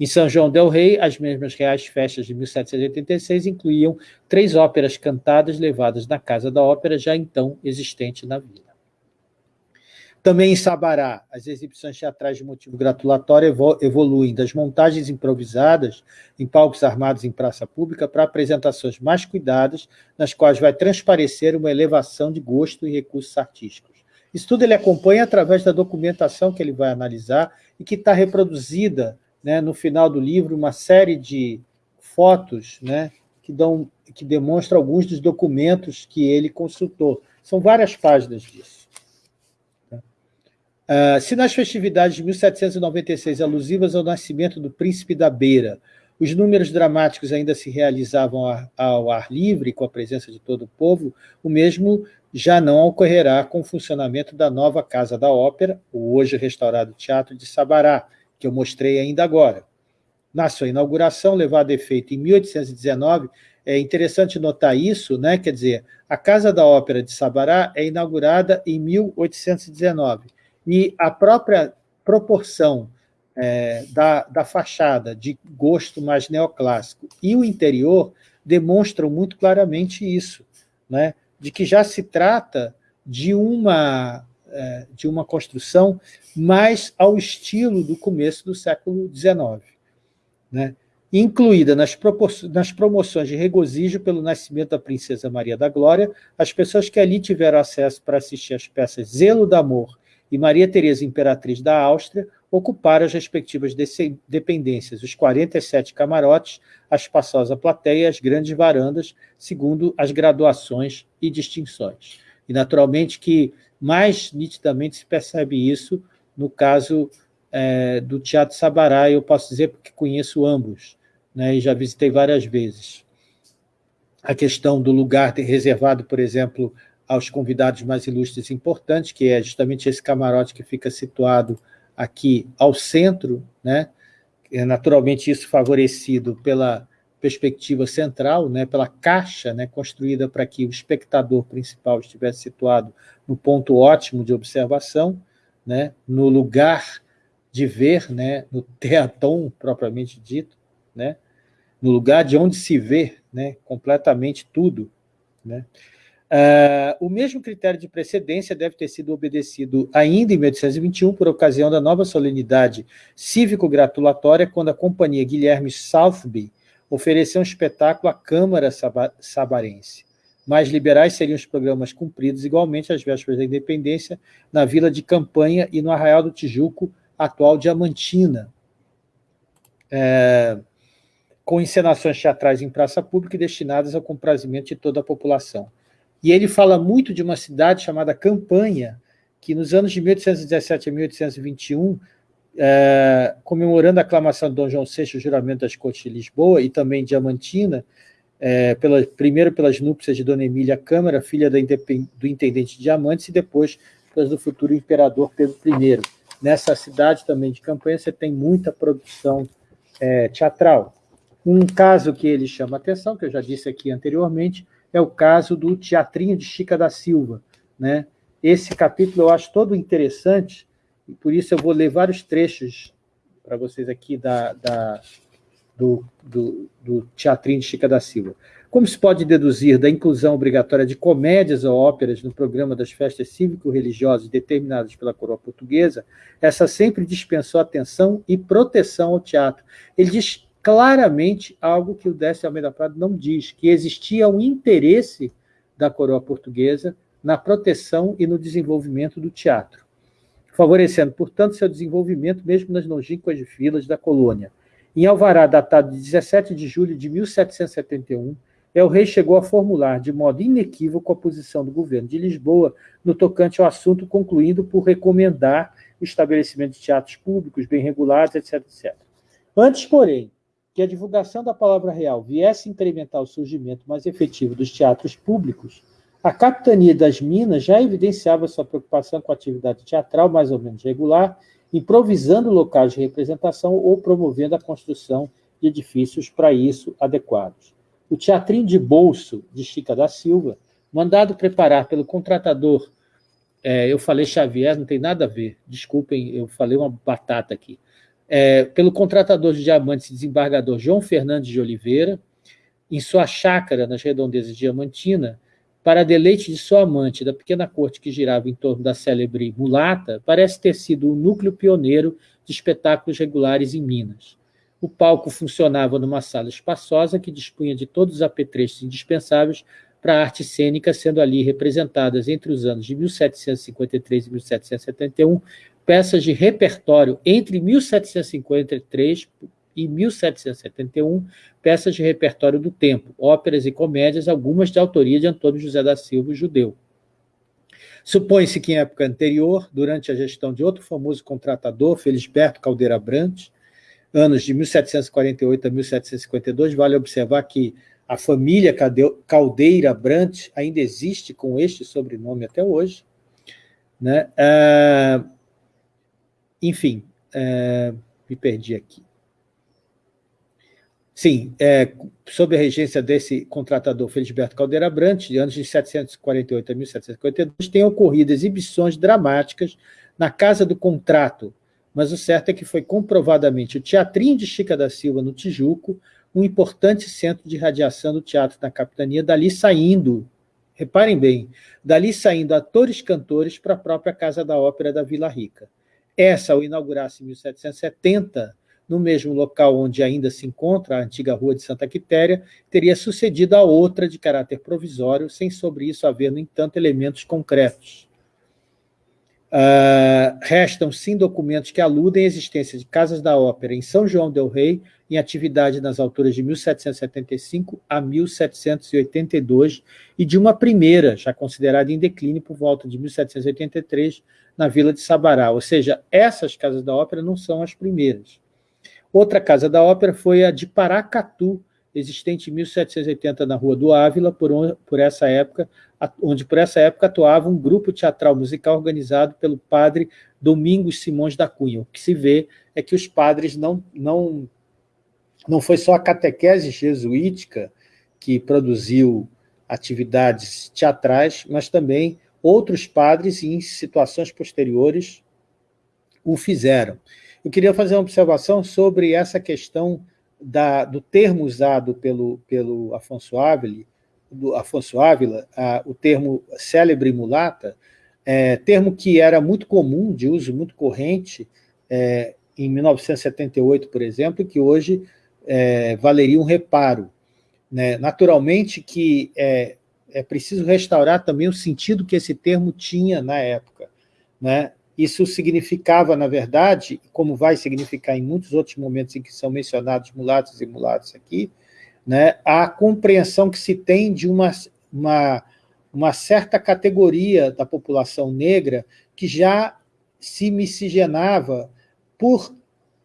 Em São João del Rei, as mesmas reais festas de 1786 incluíam três óperas cantadas levadas na Casa da Ópera, já então existente na vila. Também em Sabará, as exibições teatrais de motivo gratulatório evoluem das montagens improvisadas em palcos armados em praça pública para apresentações mais cuidadas, nas quais vai transparecer uma elevação de gosto e recursos artísticos. Isso tudo ele acompanha através da documentação que ele vai analisar e que está reproduzida né, no final do livro, uma série de fotos né, que, dão, que demonstram alguns dos documentos que ele consultou. São várias páginas disso. Uh, se nas festividades de 1796, alusivas ao nascimento do príncipe da Beira, os números dramáticos ainda se realizavam ao ar livre, com a presença de todo o povo, o mesmo já não ocorrerá com o funcionamento da nova Casa da Ópera, o hoje restaurado Teatro de Sabará, que eu mostrei ainda agora. Na sua inauguração, levada a efeito em 1819, é interessante notar isso, né? quer dizer, a Casa da Ópera de Sabará é inaugurada em 1819, e a própria proporção é, da, da fachada de gosto mais neoclássico e o interior demonstram muito claramente isso, né? de que já se trata de uma, é, de uma construção mais ao estilo do começo do século XIX. Né? Incluída nas, nas promoções de regozijo pelo nascimento da princesa Maria da Glória, as pessoas que ali tiveram acesso para assistir às peças Zelo do Amor e Maria Teresa Imperatriz da Áustria ocuparam as respectivas dependências, os 47 camarotes, a espaçosa plateia e as grandes varandas, segundo as graduações e distinções. E, naturalmente, que mais nitidamente se percebe isso no caso é, do Teatro Sabará, eu posso dizer porque conheço ambos, né, e já visitei várias vezes. A questão do lugar reservado, por exemplo, aos convidados mais ilustres e importantes, que é justamente esse camarote que fica situado aqui ao centro, né? É naturalmente isso favorecido pela perspectiva central, né, pela caixa né, construída para que o espectador principal estivesse situado no ponto ótimo de observação, né, no lugar de ver, né, no teatom propriamente dito, né, no lugar de onde se vê né, completamente tudo. Né. Uh, o mesmo critério de precedência deve ter sido obedecido ainda em 1821, por ocasião da nova solenidade cívico-gratulatória, quando a companhia Guilherme Southby ofereceu um espetáculo à Câmara Sabarense. Mais liberais seriam os programas cumpridos igualmente às vésperas da independência, na Vila de Campanha e no Arraial do Tijuco, atual Diamantina, é, com encenações teatrais em praça pública e destinadas ao comprazimento de toda a população. E ele fala muito de uma cidade chamada Campanha, que nos anos de 1817 a 1821, é, comemorando a aclamação de Dom João VI, o juramento das Cortes de Lisboa, e também Diamantina, é, pela, primeiro pelas núpcias de Dona Emília Câmara, filha do intendente de Diamantes, e depois pelas do futuro imperador Pedro I. Nessa cidade também de Campanha, você tem muita produção é, teatral. Um caso que ele chama atenção, que eu já disse aqui anteriormente, é o caso do Teatrinho de Chica da Silva. Né? Esse capítulo eu acho todo interessante, e por isso eu vou ler vários trechos para vocês aqui da, da do, do, do, Teatrinho de Chica da Silva. Como se pode deduzir da inclusão obrigatória de comédias ou óperas no programa das festas cívico-religiosas determinadas pela coroa portuguesa, essa sempre dispensou atenção e proteção ao teatro. Ele diz claramente algo que o Décio Almeida Prado não diz, que existia um interesse da coroa portuguesa na proteção e no desenvolvimento do teatro, favorecendo, portanto, seu desenvolvimento mesmo nas longínquas filas da colônia. Em alvará datado de 17 de julho de 1771, El Rei chegou a formular de modo inequívoco a posição do governo de Lisboa no tocante ao assunto, concluindo por recomendar o estabelecimento de teatros públicos bem regulados, etc, etc. Antes, porém, que a divulgação da palavra real viesse incrementar o surgimento mais efetivo dos teatros públicos, a Capitania das Minas já evidenciava sua preocupação com a atividade teatral mais ou menos regular, improvisando locais de representação ou promovendo a construção de edifícios para isso adequados. O Teatrinho de Bolso, de Chica da Silva, mandado preparar pelo contratador, é, eu falei Xavier, não tem nada a ver, desculpem, eu falei uma batata aqui, é, pelo contratador de diamantes e desembargador João Fernandes de Oliveira, em sua chácara nas redondezas de Diamantina, para deleite de sua amante da pequena corte que girava em torno da célebre mulata, parece ter sido o núcleo pioneiro de espetáculos regulares em Minas. O palco funcionava numa sala espaçosa que dispunha de todos os apetrechos indispensáveis para a arte cênica, sendo ali representadas entre os anos de 1753 e 1771 peças de repertório entre 1753 e 1771, peças de repertório do tempo, óperas e comédias, algumas de autoria de Antônio José da Silva, judeu. Supõe-se que em época anterior, durante a gestão de outro famoso contratador, Felisberto Caldeira Brandt, anos de 1748 a 1752, vale observar que a família Caldeira Brant ainda existe com este sobrenome até hoje. Né? É, enfim, é, me perdi aqui. Sim, é, sob a regência desse contratador Felisberto Caldeira Brant, de anos de 748 a 1752, têm ocorrido exibições dramáticas na Casa do Contrato, mas o certo é que foi comprovadamente o Teatrinho de Chica da Silva, no Tijuco, um importante centro de radiação do teatro da capitania, dali saindo, reparem bem, dali saindo atores cantores para a própria Casa da Ópera da Vila Rica. Essa, ao inaugurar-se em 1770, no mesmo local onde ainda se encontra a antiga Rua de Santa Quitéria, teria sucedido a outra de caráter provisório, sem sobre isso haver, no entanto, elementos concretos. Uh, restam, sim, documentos que aludem à existência de casas da ópera em São João del Rei, em atividade nas alturas de 1775 a 1782, e de uma primeira, já considerada em declínio por volta de 1783, na vila de Sabará. Ou seja, essas casas da ópera não são as primeiras. Outra casa da ópera foi a de Paracatu, existente em 1780 na Rua do Ávila, por, onde, por essa época, onde por essa época atuava um grupo teatral musical organizado pelo padre Domingos Simões da Cunha. O que se vê é que os padres não, não, não foi só a catequese jesuítica que produziu atividades teatrais, mas também outros padres em situações posteriores o fizeram. Eu queria fazer uma observação sobre essa questão da, do termo usado pelo, pelo Afonso Ávila, do Afonso Ávila, a, o termo célebre mulata, é, termo que era muito comum, de uso muito corrente, é, em 1978, por exemplo, que hoje é, valeria um reparo. Né? Naturalmente que é, é preciso restaurar também o sentido que esse termo tinha na época. Né? Isso significava, na verdade, como vai significar em muitos outros momentos em que são mencionados mulatos e mulatos aqui, né, a compreensão que se tem de uma, uma, uma certa categoria da população negra que já se miscigenava por,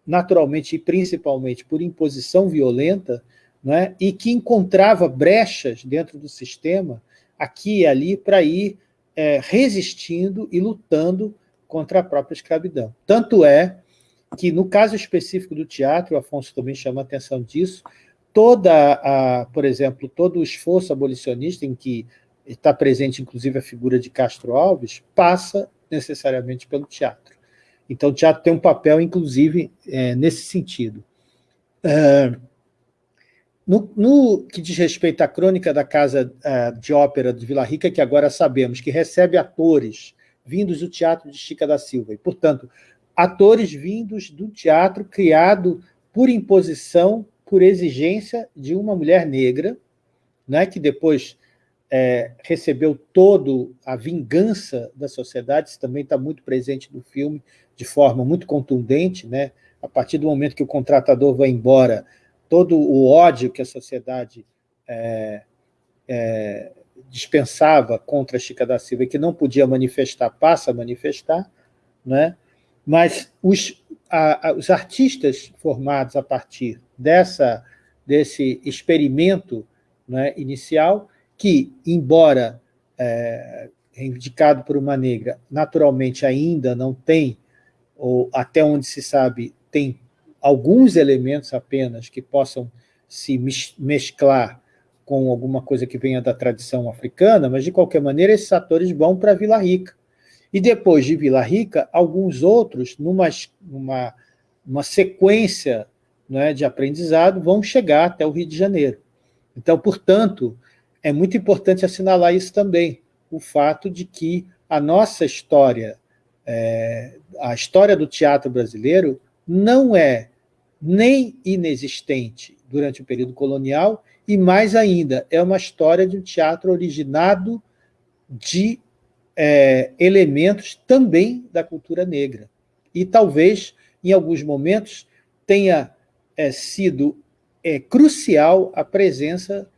naturalmente e principalmente por imposição violenta, né, e que encontrava brechas dentro do sistema, aqui e ali, para ir é, resistindo e lutando contra a própria escravidão. Tanto é que, no caso específico do teatro, o Afonso também chama a atenção disso, toda a, por exemplo, todo o esforço abolicionista em que está presente, inclusive, a figura de Castro Alves, passa necessariamente pelo teatro. Então, o teatro tem um papel, inclusive, é, nesse sentido. É, no, no, que diz respeito à crônica da Casa é, de Ópera de Vila Rica, que agora sabemos que recebe atores vindos do teatro de Chica da Silva. E, portanto, atores vindos do teatro criado por imposição, por exigência de uma mulher negra, né, que depois é, recebeu todo a vingança da sociedade, isso também está muito presente no filme, de forma muito contundente, né? a partir do momento que o contratador vai embora, todo o ódio que a sociedade é, é, dispensava contra Chica da Silva e que não podia manifestar, passa a manifestar, né? mas os, a, a, os artistas formados a partir dessa, desse experimento né, inicial, que, embora é, indicado por uma negra, naturalmente ainda não tem, ou até onde se sabe, tem alguns elementos apenas que possam se mesclar com alguma coisa que venha da tradição africana, mas, de qualquer maneira, esses atores vão para Vila Rica. E depois de Vila Rica, alguns outros, numa, uma sequência né, de aprendizado, vão chegar até o Rio de Janeiro. Então, portanto, é muito importante assinalar isso também, o fato de que a nossa história, é, a história do teatro brasileiro, não é nem inexistente durante o período colonial e mais ainda, é uma história de um teatro originado de é, elementos também da cultura negra. E talvez, em alguns momentos, tenha é, sido é, crucial a presença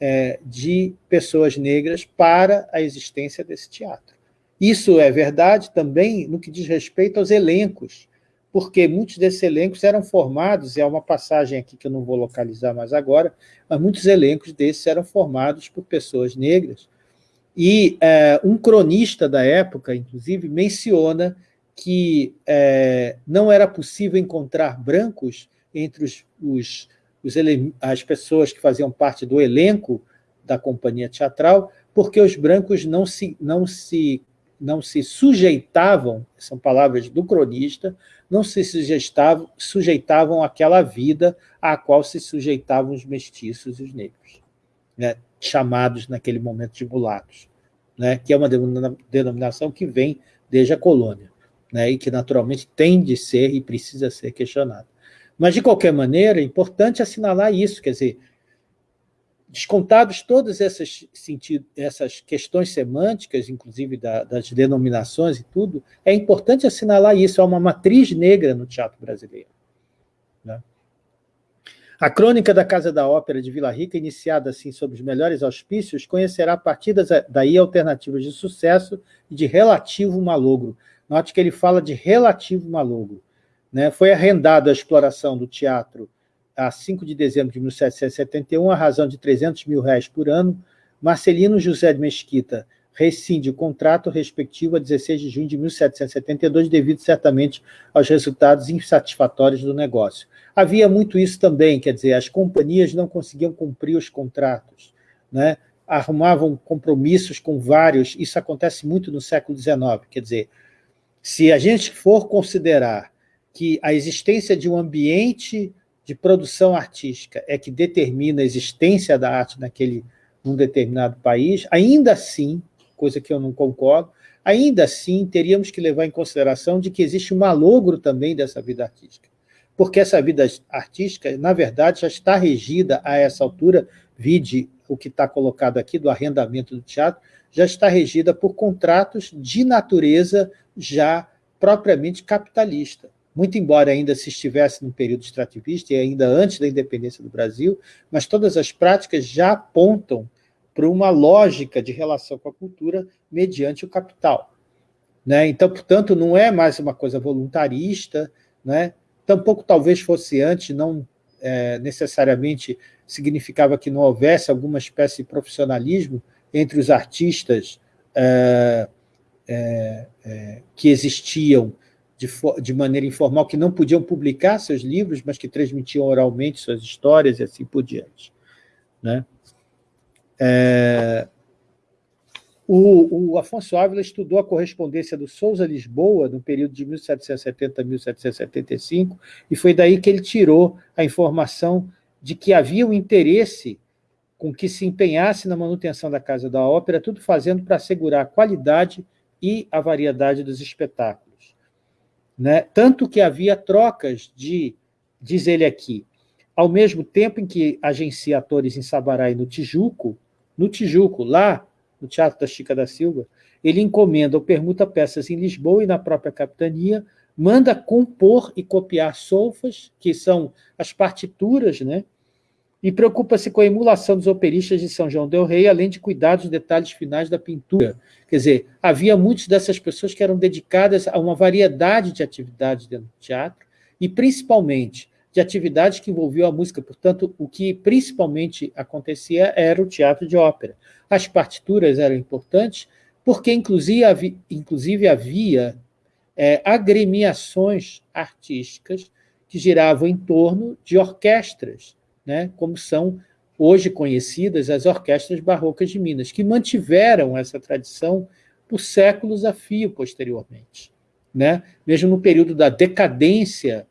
é, de pessoas negras para a existência desse teatro. Isso é verdade também no que diz respeito aos elencos, porque muitos desses elencos eram formados, e há uma passagem aqui que eu não vou localizar mais agora, mas muitos elencos desses eram formados por pessoas negras. E é, um cronista da época, inclusive, menciona que é, não era possível encontrar brancos entre os, os, os as pessoas que faziam parte do elenco da companhia teatral, porque os brancos não se, não se não se sujeitavam, são palavras do cronista, não se sujeitavam, sujeitavam àquela vida à qual se sujeitavam os mestiços e os negros, né, chamados naquele momento de mulatos, né, que é uma denominação que vem desde a colônia, né, e que naturalmente tem de ser e precisa ser questionada. Mas, de qualquer maneira, é importante assinalar isso, quer dizer, Descontados todas essas, sentido, essas questões semânticas, inclusive da, das denominações e tudo, é importante assinalar isso, há uma matriz negra no teatro brasileiro. Né? A crônica da Casa da Ópera de Vila Rica, iniciada assim sob os melhores auspícios, conhecerá partidas daí alternativas de sucesso e de relativo malogro. Note que ele fala de relativo malogro. Né? Foi arrendado a exploração do teatro a 5 de dezembro de 1771, a razão de 300 mil reais por ano, Marcelino José de Mesquita rescinde o contrato respectivo a 16 de junho de 1772, devido certamente aos resultados insatisfatórios do negócio. Havia muito isso também, quer dizer, as companhias não conseguiam cumprir os contratos, né? arrumavam compromissos com vários, isso acontece muito no século XIX, quer dizer, se a gente for considerar que a existência de um ambiente de produção artística é que determina a existência da arte naquele, num determinado país, ainda assim, coisa que eu não concordo, ainda assim teríamos que levar em consideração de que existe um malogro também dessa vida artística. Porque essa vida artística, na verdade, já está regida a essa altura, vide o que está colocado aqui do arrendamento do teatro, já está regida por contratos de natureza já propriamente capitalista muito embora ainda se estivesse no período extrativista e ainda antes da independência do Brasil, mas todas as práticas já apontam para uma lógica de relação com a cultura mediante o capital. Né? Então, portanto, não é mais uma coisa voluntarista, né? tampouco talvez fosse antes, não é, necessariamente significava que não houvesse alguma espécie de profissionalismo entre os artistas é, é, é que existiam de, de, maneira informal, que não podiam publicar seus livros, mas que transmitiam oralmente suas histórias e assim por diante. Né? É, o, o, Afonso Ávila estudou a correspondência do Souza Lisboa no período de 1770 a 1775, e foi daí que ele tirou a informação de que havia um interesse com que se empenhasse na manutenção da Casa da Ópera, tudo fazendo para assegurar a qualidade e a variedade dos espetáculos. Né? Tanto que havia trocas de, diz ele aqui, ao mesmo tempo em que agencia atores em Sabará e no Tijuco, no Tijuco, lá no Teatro da Chica da Silva, ele encomenda ou permuta peças em Lisboa e na própria capitania, manda compor e copiar solfas, que são as partituras, né? E preocupa-se com a emulação dos operistas de São João del Rei, além de cuidar dos detalhes finais da pintura. Quer dizer, havia muitas dessas pessoas que eram dedicadas a uma variedade de atividades dentro do teatro, e principalmente de atividades que envolviam a música. Portanto, o que principalmente acontecia era o teatro de ópera. As partituras eram importantes, porque inclusive havia, inclusive havia é, agremiações artísticas que giravam em torno de orquestras, né, como são hoje conhecidas as orquestras barrocas de Minas, que mantiveram essa tradição por séculos a fio posteriormente. Né? Mesmo no período da decadência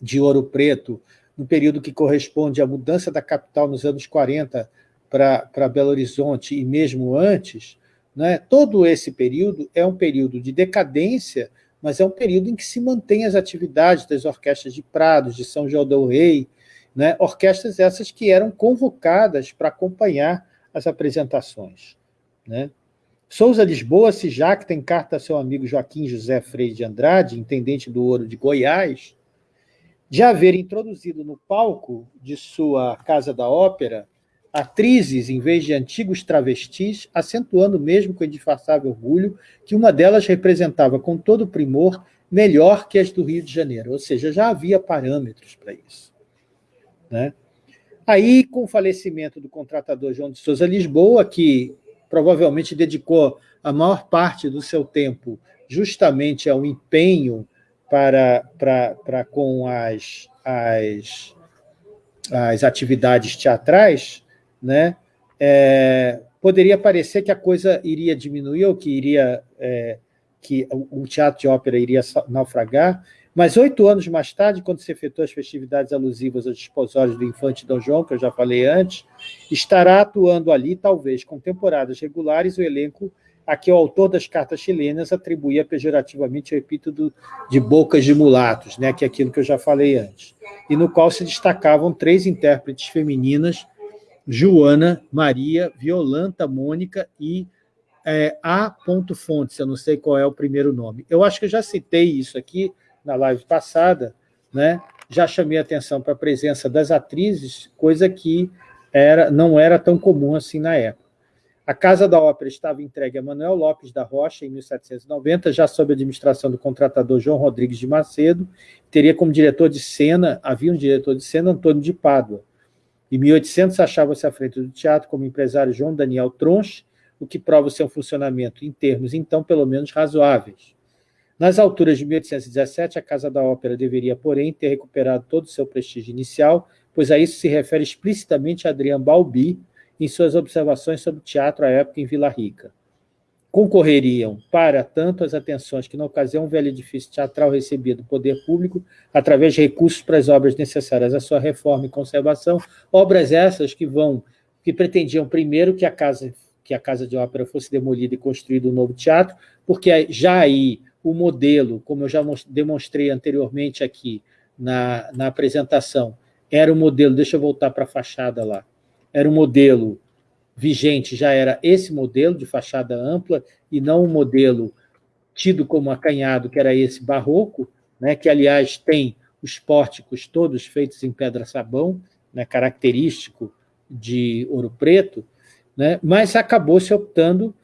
de Ouro Preto, no período que corresponde à mudança da capital nos anos 40 para Belo Horizonte e mesmo antes, né? todo esse período é um período de decadência, mas é um período em que se mantém as atividades das orquestras de Prados, de São João del Rei, né? orquestras essas que eram convocadas para acompanhar as apresentações. Né? Souza Lisboa se jacta em carta a seu amigo Joaquim José Freire de Andrade, intendente do Ouro de Goiás, de haver introduzido no palco de sua Casa da Ópera atrizes em vez de antigos travestis, acentuando mesmo com indisfarçável orgulho que uma delas representava com todo primor melhor que as do Rio de Janeiro, ou seja, já havia parâmetros para isso. Né? Aí, com o falecimento do contratador João de Souza Lisboa, que provavelmente dedicou a maior parte do seu tempo justamente ao empenho para, para, para com as, as, as atividades teatrais, né? É, poderia parecer que a coisa iria diminuir ou que iria é, que o teatro de ópera iria naufragar, mas oito anos mais tarde, quando se efetuou as festividades alusivas aos desposórios do infante Dom João, que eu já falei antes, estará atuando ali, talvez com temporadas regulares, o elenco a que o autor das cartas chilenas atribuía pejorativamente o epíteto de bocas de mulatos, né, que é aquilo que eu já falei antes, e no qual se destacavam três intérpretes femininas, Joana, Maria, Violanta, Mônica e é, A. Fontes, eu não sei qual é o primeiro nome. Eu acho que eu já citei isso aqui, na live passada, né? já chamei atenção para a presença das atrizes, coisa que era, não era tão comum assim na época. A Casa da Ópera estava entregue a Manuel Lopes da Rocha em 1790, já sob a administração do contratador João Rodrigues de Macedo, teria como diretor de cena, havia um diretor de cena, Antônio de Pádua. Em 1800 achava-se à frente do teatro como empresário João Daniel Tronche, o que prova o seu funcionamento em termos, então, pelo menos razoáveis. Nas alturas de 1817, a Casa da Ópera deveria, porém, ter recuperado todo o seu prestígio inicial, pois a isso se refere explicitamente Adrian Balbi em suas observações sobre teatro à época em Vila Rica. Concorreriam, para tanto, as atenções que, na ocasião, o velho edifício teatral recebia do poder público, através de recursos para as obras necessárias à sua reforma e conservação, obras essas que vão que pretendiam, primeiro, que a casa, que a casa de ópera fosse demolida e construído um novo teatro, porque já aí o modelo, como eu já demonstrei anteriormente aqui na, na apresentação, era o modelo, deixa eu voltar para a fachada lá, era o modelo vigente, já era esse modelo de fachada ampla, e não o modelo tido como acanhado, que era esse barroco, né, que, aliás, tem os pórticos todos feitos em pedra-sabão, né, característico de Ouro Preto, né, mas acabou se optando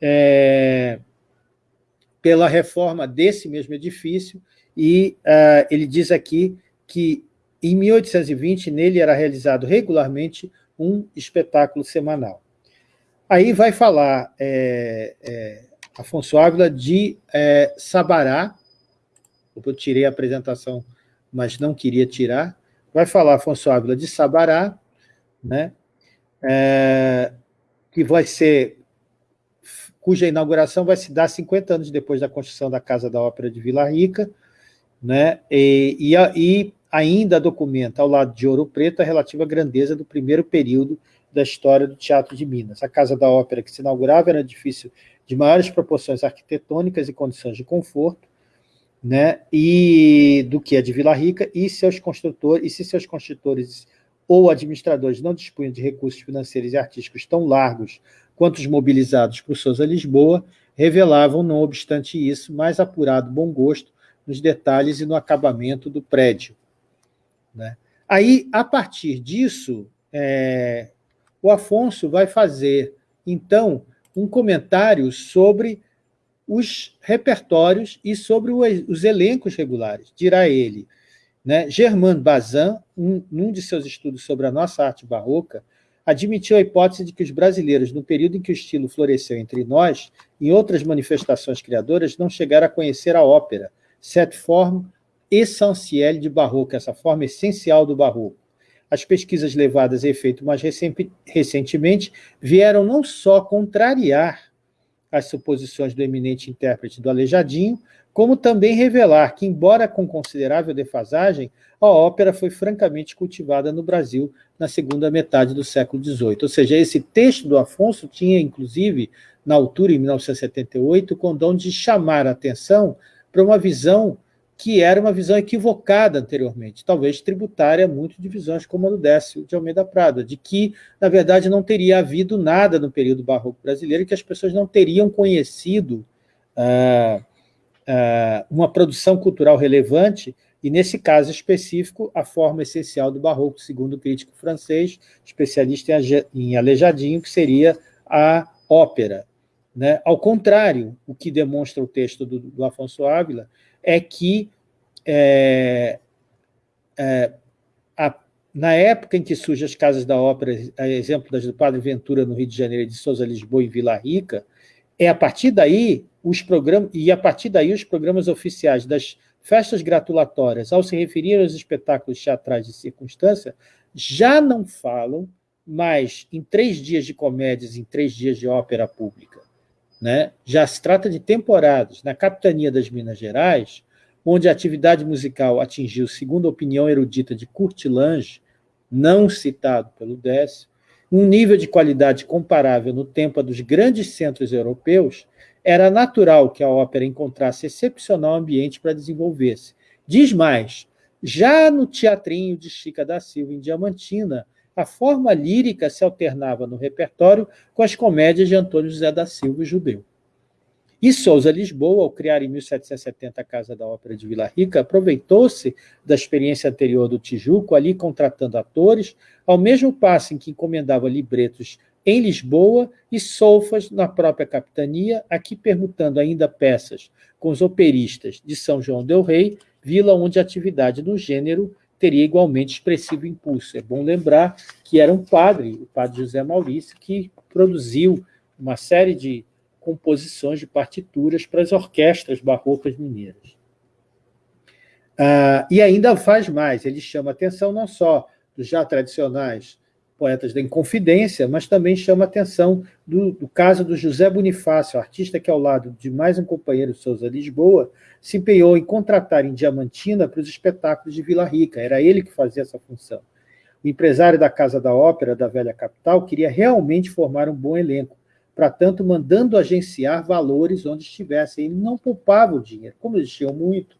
é, pela reforma desse mesmo edifício, e uh, ele diz aqui que em 1820 nele era realizado regularmente um espetáculo semanal. Aí vai falar é, é, Afonso Ávila de é, Sabará, eu tirei a apresentação, mas não queria tirar, vai falar Afonso Ávila de Sabará, né, é, que vai ser cuja inauguração vai se dar 50 anos depois da construção da Casa da Ópera de Vila Rica, né? e, e, e ainda documenta, ao lado de Ouro Preto, a relativa grandeza do primeiro período da história do Teatro de Minas. A Casa da Ópera que se inaugurava era um edifício de maiores proporções arquitetônicas e condições de conforto, né, e do que a de Vila Rica, e seus construtores, e se seus construtores ou administradores não dispunham de recursos financeiros e artísticos tão largos quanto os mobilizados por Souza Lisboa, revelavam, não obstante isso, mais apurado bom gosto nos detalhes e no acabamento do prédio. Né? Aí, a partir disso, é, o Afonso vai fazer, então, um comentário sobre os repertórios e sobre os elencos regulares. Dirá ele, né, Germain Bazin, um, num de seus estudos sobre a nossa arte barroca, admitiu a hipótese de que os brasileiros, no período em que o estilo floresceu entre nós, em outras manifestações criadoras, não chegaram a conhecer a ópera, cette forme essentielle de barroco, essa forma essencial do barroco. As pesquisas levadas a efeito mais recentemente vieram não só contrariar as suposições do eminente intérprete do Aleijadinho, como também revelar que, embora com considerável defasagem, a ópera foi francamente cultivada no Brasil na segunda metade do século XVIII. Ou seja, esse texto do Afonso tinha, inclusive, na altura, em 1978, o condão de chamar a atenção para uma visão que era uma visão equivocada anteriormente, talvez tributária muito de visões como a do Décio de Almeida Prado, de que, na verdade, não teria havido nada no período barroco brasileiro, que as pessoas não teriam conhecido ah, ah, uma produção cultural relevante, e, nesse caso específico, a forma essencial do barroco, segundo o crítico francês, especialista em Aleijadinho, que seria a ópera. Né? Ao contrário, o que demonstra o texto do, do Afonso Ávila, é que, é, é, a, na época em que surgem as casas da ópera, a exemplo das do Padre Ventura no Rio de Janeiro, de Souza Lisboa e Vila Rica, é a partir daí os programas e a partir daí os programas oficiais das festas gratulatórias, ao se referir aos espetáculos teatrais de circunstância, já não falam mais em três dias de comédias, em três dias de ópera pública. Né? Já se trata de temporadas. Na capitania das Minas Gerais, onde a atividade musical atingiu, segundo a opinião erudita de Kurt Lange, não citado pelo Décio, um nível de qualidade comparável no tempo dos grandes centros europeus, era natural que a ópera encontrasse excepcional ambiente para desenvolver-se. Diz mais, já no teatrinho de Chica da Silva, em Diamantina, a forma lírica se alternava no repertório com as comédias de Antônio José da Silva, judeu. E Souza Lisboa, ao criar em 1770 a Casa da Ópera de Vila Rica, aproveitou-se da experiência anterior do Tijuco, ali contratando atores, ao mesmo passo em que encomendava libretos em Lisboa e solfas na própria capitania, aqui permutando ainda peças com os operistas de São João del Rei, vila onde a atividade do gênero teria igualmente expressivo impulso. É bom lembrar que era um padre, o padre José Maurício, que produziu uma série de composições de partituras para as orquestras barrocas mineiras. Ah, e ainda faz mais, ele chama atenção não só dos já tradicionais poetas da Inconfidência, mas também chama atenção do, do, caso do José Bonifácio, artista que, ao lado de mais um companheiro Souza Lisboa, se empenhou em contratar em Diamantina para os espetáculos de Vila Rica. Era ele que fazia essa função. O empresário da Casa da Ópera da velha capital queria realmente formar um bom elenco, para tanto mandando agenciar valores onde estivessem. Ele não poupava o dinheiro, como eles tinham muito,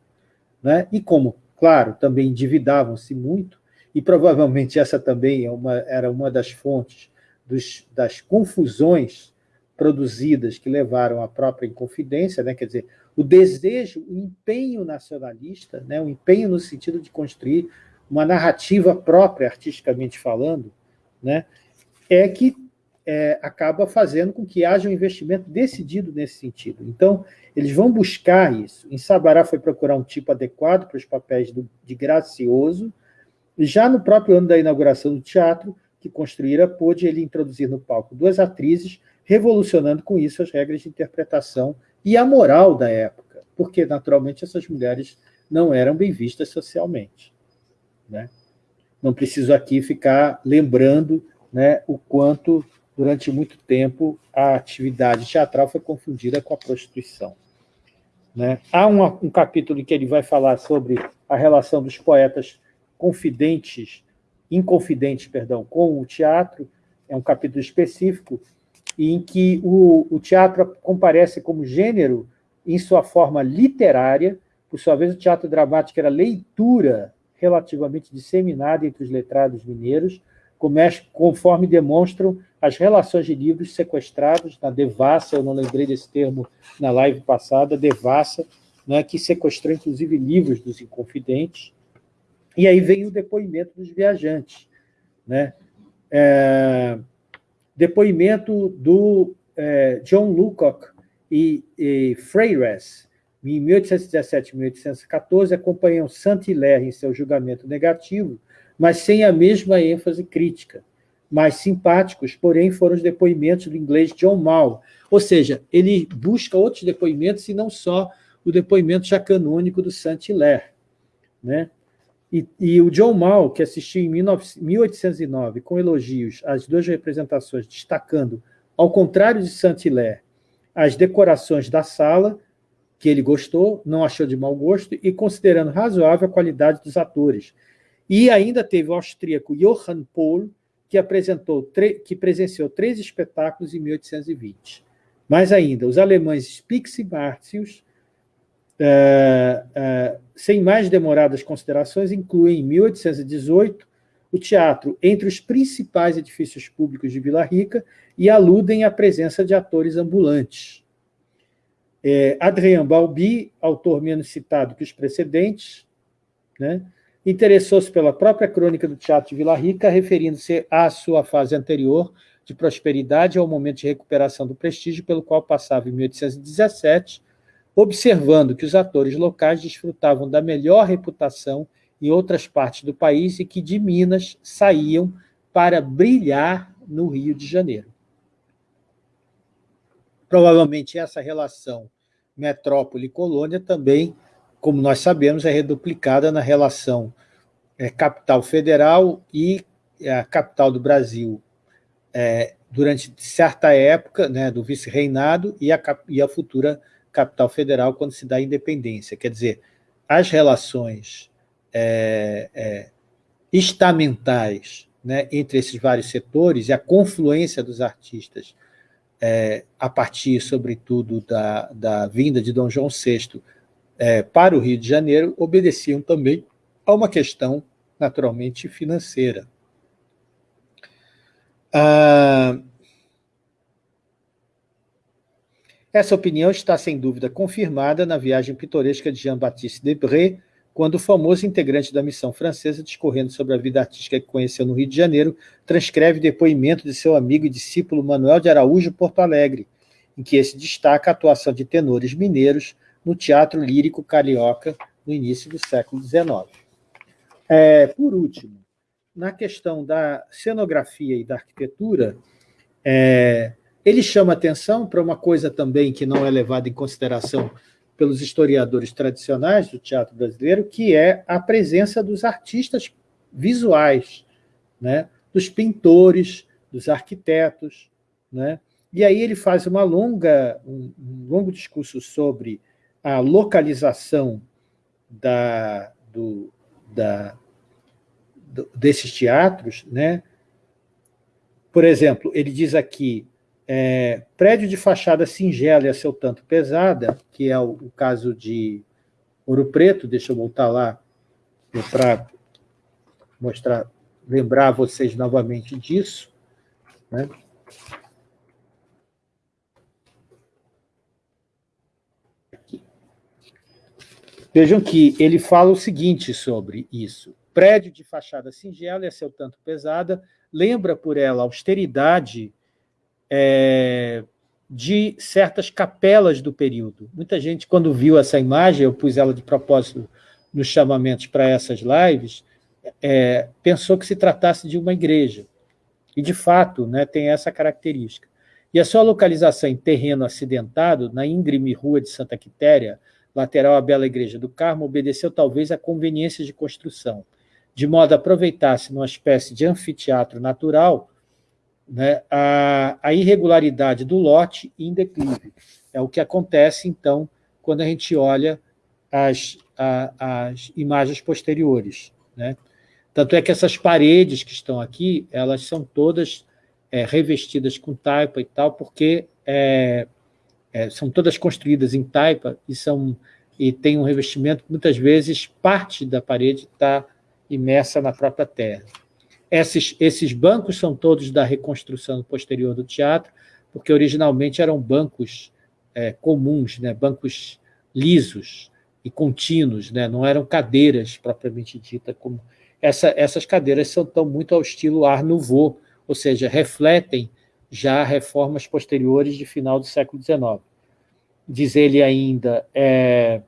né? e como, claro, também endividavam-se muito, e provavelmente essa também é uma, era uma das fontes dos, das confusões produzidas que levaram à própria Inconfidência, né? quer dizer, o desejo, o empenho nacionalista, né? o empenho no sentido de construir uma narrativa própria, artisticamente falando, né? é que é, acaba fazendo com que haja um investimento decidido nesse sentido. Então, eles vão buscar isso. Em Sabará foi procurar um tipo adequado para os papéis do, de gracioso, já no próprio ano da inauguração do teatro, que construíra, pôde ele introduzir no palco duas atrizes, revolucionando com isso as regras de interpretação e a moral da época, porque, naturalmente, essas mulheres não eram bem vistas socialmente. Né? Não preciso aqui ficar lembrando né, o quanto, durante muito tempo, a atividade teatral foi confundida com a prostituição. Né? Há um, um capítulo em que ele vai falar sobre a relação dos poetas confidentes, inconfidentes, perdão, com o teatro, é um capítulo específico, em que o, o teatro comparece como gênero em sua forma literária, por sua vez o teatro dramático era leitura relativamente disseminada entre os letrados mineiros, conforme demonstram as relações de livros sequestrados na devassa, eu não lembrei desse termo na live passada, devassa, né, que sequestrou inclusive livros dos inconfidentes, e aí vem o depoimento dos viajantes. Né? É, depoimento do é, John Lucock e, e Freires, em 1817 e 1814, acompanham Saint-Hilaire em seu julgamento negativo, mas sem a mesma ênfase crítica. Mais simpáticos, porém, foram os depoimentos do inglês John Mall, ou seja, ele busca outros depoimentos e não só o depoimento já canônico do Saint-Hilaire. Né? E, e, o John Mall, que assistiu em 1809 com elogios às duas representações, destacando, ao contrário de Saint-Hilaire, as decorações da sala, que ele gostou, não achou de mau gosto, e considerando razoável a qualidade dos atores. E ainda teve o austríaco Johann Pohl, que, apresentou que presenciou três espetáculos em 1820. Mais ainda, os alemães Spix e Martius, é, é, sem mais demoradas considerações, inclui em 1818 o teatro entre os principais edifícios públicos de Vila Rica e aludem à presença de atores ambulantes. É, Adrien Balbi, autor menos citado que os precedentes, né, interessou-se pela própria crônica do Teatro de Vila Rica, referindo-se à sua fase anterior de prosperidade ao momento de recuperação do prestígio pelo qual passava em 1817, observando que os atores locais desfrutavam da melhor reputação em outras partes do país e que de Minas saíam para brilhar no Rio de Janeiro. Provavelmente essa relação metrópole-colônia também, como nós sabemos, é reduplicada na relação é, capital federal e a capital do Brasil é, durante certa época né, do vice-reinado e a, e a futura capital federal quando se dá a independência. Quer dizer, as relações é, é, estamentais né, entre esses vários setores e a confluência dos artistas é, a partir, sobretudo, da, da vinda de Dom João VI é, para o Rio de Janeiro, obedeciam também a uma questão, naturalmente, financeira. Ah, essa opinião está, sem dúvida, confirmada na viagem pitoresca de Jean-Baptiste Debré, quando o famoso integrante da missão francesa, discorrendo sobre a vida artística que conheceu no Rio de Janeiro, transcreve depoimento de seu amigo e discípulo Manuel de Araújo Porto Alegre, em que esse destaca a atuação de tenores mineiros no teatro lírico carioca no início do século XIX. É, por último, na questão da cenografia e da arquitetura, é, ele chama atenção para uma coisa também que não é levada em consideração pelos historiadores tradicionais do teatro brasileiro, que é a presença dos artistas visuais, né? dos pintores, dos arquitetos. Né? E aí ele faz uma longa, um, um longo discurso sobre a localização da, do, da, do, desses teatros. Né? Por exemplo, ele diz aqui é, prédio de fachada singela e a seu tanto pesada, que é o, o caso de Ouro Preto, deixa eu voltar lá para mostrar, lembrar vocês novamente disso. Né? Vejam que ele fala o seguinte sobre isso. Prédio de fachada singela e a seu tanto pesada, lembra por ela austeridade é, de certas capelas do período. Muita gente, quando viu essa imagem, eu pus ela de propósito nos chamamentos para essas lives, é, pensou que se tratasse de uma igreja. E, de fato, né, tem essa característica. E a sua localização em terreno acidentado, na íngreme rua de Santa Quitéria, lateral à Bela Igreja do Carmo, obedeceu talvez à conveniência de construção, de modo a aproveitar-se numa espécie de anfiteatro natural né, a, a irregularidade do lote em declive. É o que acontece, então, quando a gente olha as, a, as imagens posteriores. Né? Tanto é que essas paredes que estão aqui, elas são todas é, revestidas com taipa e tal, porque é, é, são todas construídas em taipa e, são, e tem um revestimento que, muitas vezes, parte da parede está imersa na própria terra. Esses, esses bancos são todos da reconstrução posterior do teatro, porque originalmente eram bancos é, comuns, né, bancos lisos e contínuos, né, não eram cadeiras propriamente dita. Como... Essa, essas cadeiras são tão muito ao estilo Art Nouveau, ou seja, refletem já reformas posteriores de final do século XIX. Diz ele ainda, é,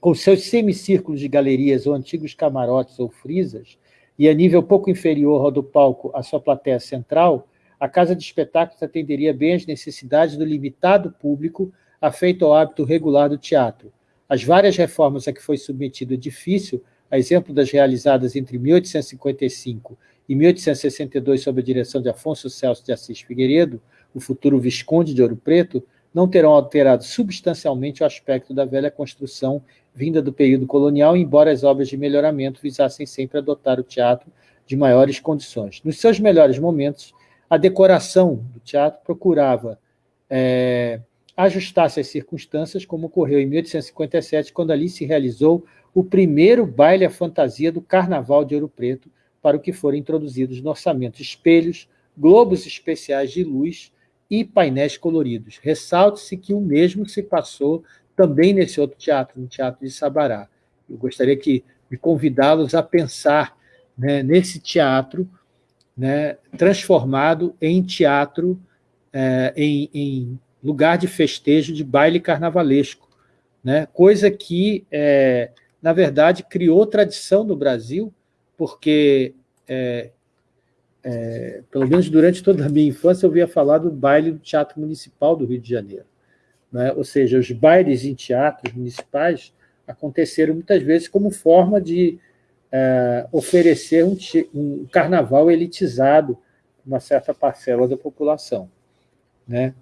com seus semicírculos de galerias ou antigos camarotes ou frisas, e a nível pouco inferior ao do palco à sua plateia central, a Casa de Espetáculos atenderia bem às necessidades do limitado público afeito ao hábito regular do teatro. As várias reformas a que foi submetido o edifício, a exemplo das realizadas entre 1855 e 1862 sob a direção de Afonso Celso de Assis Figueiredo, o futuro Visconde de Ouro Preto, não terão alterado substancialmente o aspecto da velha construção vinda do período colonial, embora as obras de melhoramento visassem sempre adotar o teatro de maiores condições. Nos seus melhores momentos, a decoração do teatro procurava é, ajustar-se às circunstâncias, como ocorreu em 1857, quando ali se realizou o primeiro baile à fantasia do Carnaval de Ouro Preto, para o que foram introduzidos no orçamento espelhos, globos especiais de luz e painéis coloridos. Ressalte-se que o mesmo se passou também nesse outro teatro, no Teatro de Sabará. Eu gostaria que, de convidá-los a pensar né, nesse teatro né, transformado em teatro, é, em, em, lugar de festejo de baile carnavalesco, né? coisa que, é, na verdade, criou tradição no Brasil, porque, é, é, pelo menos durante toda a minha infância, eu via falar do baile do Teatro Municipal do Rio de Janeiro. Né? Ou seja, os bailes em teatros municipais aconteceram muitas vezes como forma de é, oferecer um, um, carnaval elitizado para uma certa parcela da população. Né?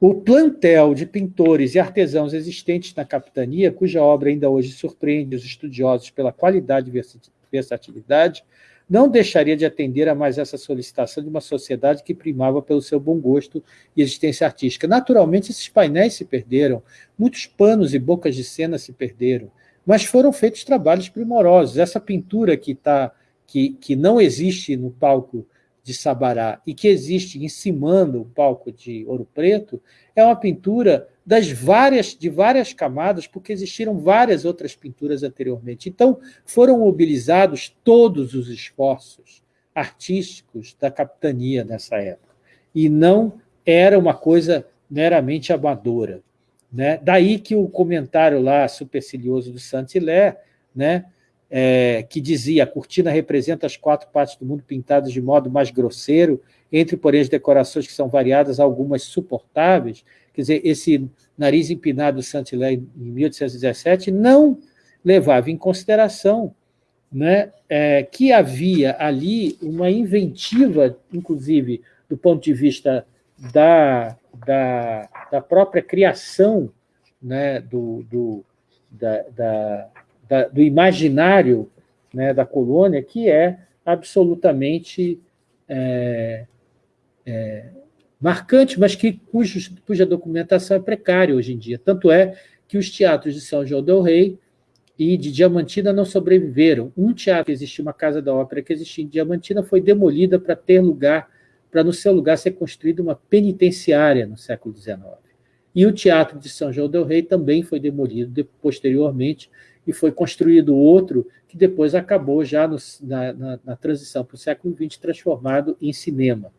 O plantel de pintores e artesãos existentes na capitania, cuja obra ainda hoje surpreende os estudiosos pela qualidade e versatilidade, não deixaria de atender a mais essa solicitação de uma sociedade que primava pelo seu bom gosto e existência artística. Naturalmente, esses painéis se perderam, muitos panos e bocas de cena se perderam, mas foram feitos trabalhos primorosos. Essa pintura que, tá, que, que não existe no palco de Sabará e que existe encimando o palco de Ouro Preto, é uma pintura das várias, de várias camadas, porque existiram várias outras pinturas anteriormente. Então, foram mobilizados todos os esforços artísticos da capitania nessa época, e não era uma coisa meramente amadora. Né? Daí que o comentário lá supercilioso do Saint-Hilaire, né, é, que dizia a cortina representa as quatro partes do mundo pintadas de modo mais grosseiro, entre, porém, as decorações que são variadas, algumas suportáveis. Quer dizer, esse nariz empinado do Saint-Hilaire em 1817 não levava em consideração né, é, que havia ali uma inventiva, inclusive do ponto de vista da, da, da própria criação né, do, do, da, da, da, do imaginário né, da colônia, que é absolutamente é, é, marcante, mas que, cuja documentação é precária hoje em dia. Tanto é que os teatros de São João del Rei e de Diamantina não sobreviveram. Um teatro que existia, uma casa da ópera que existia em Diamantina, foi demolida para ter lugar, para no seu lugar ser construída uma penitenciária no século XIX. E o Teatro de São João del Rei também foi demolido posteriormente e foi construído outro que depois acabou já no, na, na, na, transição para o século XX transformado em cinema.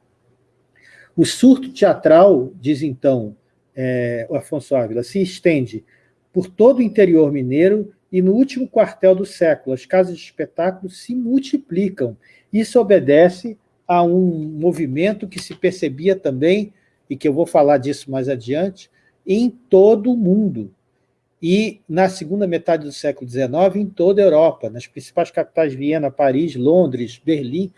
O surto teatral, diz então é, o Afonso Ávila, se estende por todo o interior mineiro e no último quartel do século as casas de espetáculo se multiplicam. Isso obedece a um movimento que se percebia também, e que eu vou falar disso mais adiante, em todo o mundo e na segunda metade do século XIX em toda a Europa, nas principais capitais, Viena, Paris, Londres, Berlim,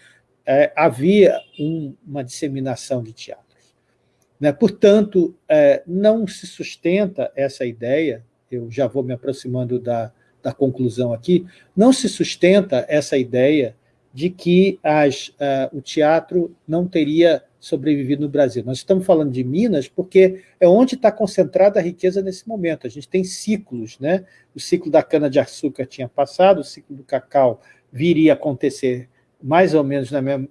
é, havia um, uma disseminação de teatros. Né? Portanto, é, não se sustenta essa ideia, eu já vou me aproximando da, da conclusão aqui, não se sustenta essa ideia de que as, uh, o teatro não teria sobrevivido no Brasil. Nós estamos falando de Minas porque é onde está concentrada a riqueza nesse momento. A gente tem ciclos, né? O ciclo da cana-de-açúcar tinha passado, o ciclo do cacau viria a acontecer mais ou menos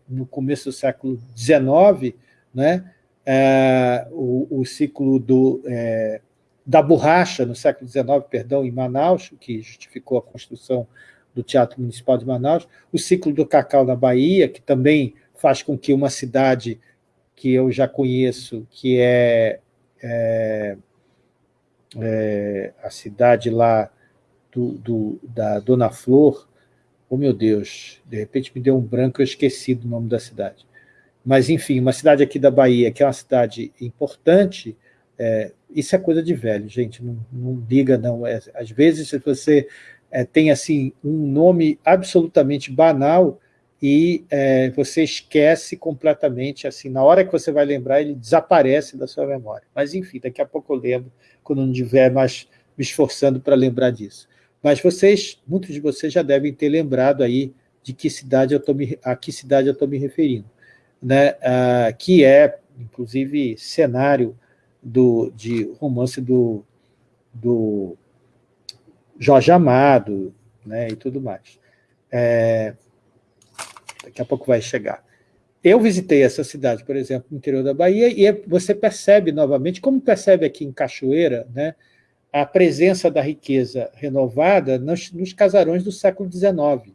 no começo do século XIX, né? É, o, o, ciclo do, é, da borracha no século XIX, perdão, em Manaus, que justificou a construção do Teatro Municipal de Manaus, o ciclo do cacau na Bahia, que também faz com que uma cidade que eu já conheço, que é, é, é a cidade lá do, do, da Dona Flor, oh meu Deus, de repente me deu um branco, eu esqueci do nome da cidade. Mas, enfim, uma cidade aqui da Bahia, que é uma cidade importante, é, isso é coisa de velho, gente, não, não liga não. É, às vezes, se você é, tem assim um nome absolutamente banal e é, você esquece completamente, assim, na hora que você vai lembrar, ele desaparece da sua memória. Mas, enfim, daqui a pouco eu lembro, quando não estiver mais me esforçando para lembrar disso. Mas vocês, muitos de vocês já devem ter lembrado aí de que cidade eu tô me, a que cidade eu estou me referindo, né? Ah, que é, inclusive, cenário do, de romance do, do Jorge Amado, né, e tudo mais. É, daqui a pouco vai chegar. Eu visitei essa cidade, por exemplo, no interior da Bahia, e é, você percebe novamente, como percebe aqui em Cachoeira, né, a presença da riqueza renovada nos, nos casarões do século XIX.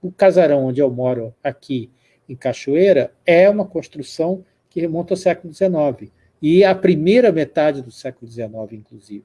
O casarão onde eu moro aqui em Cachoeira é uma construção que remonta ao século XIX, e a primeira metade do século XIX, inclusive.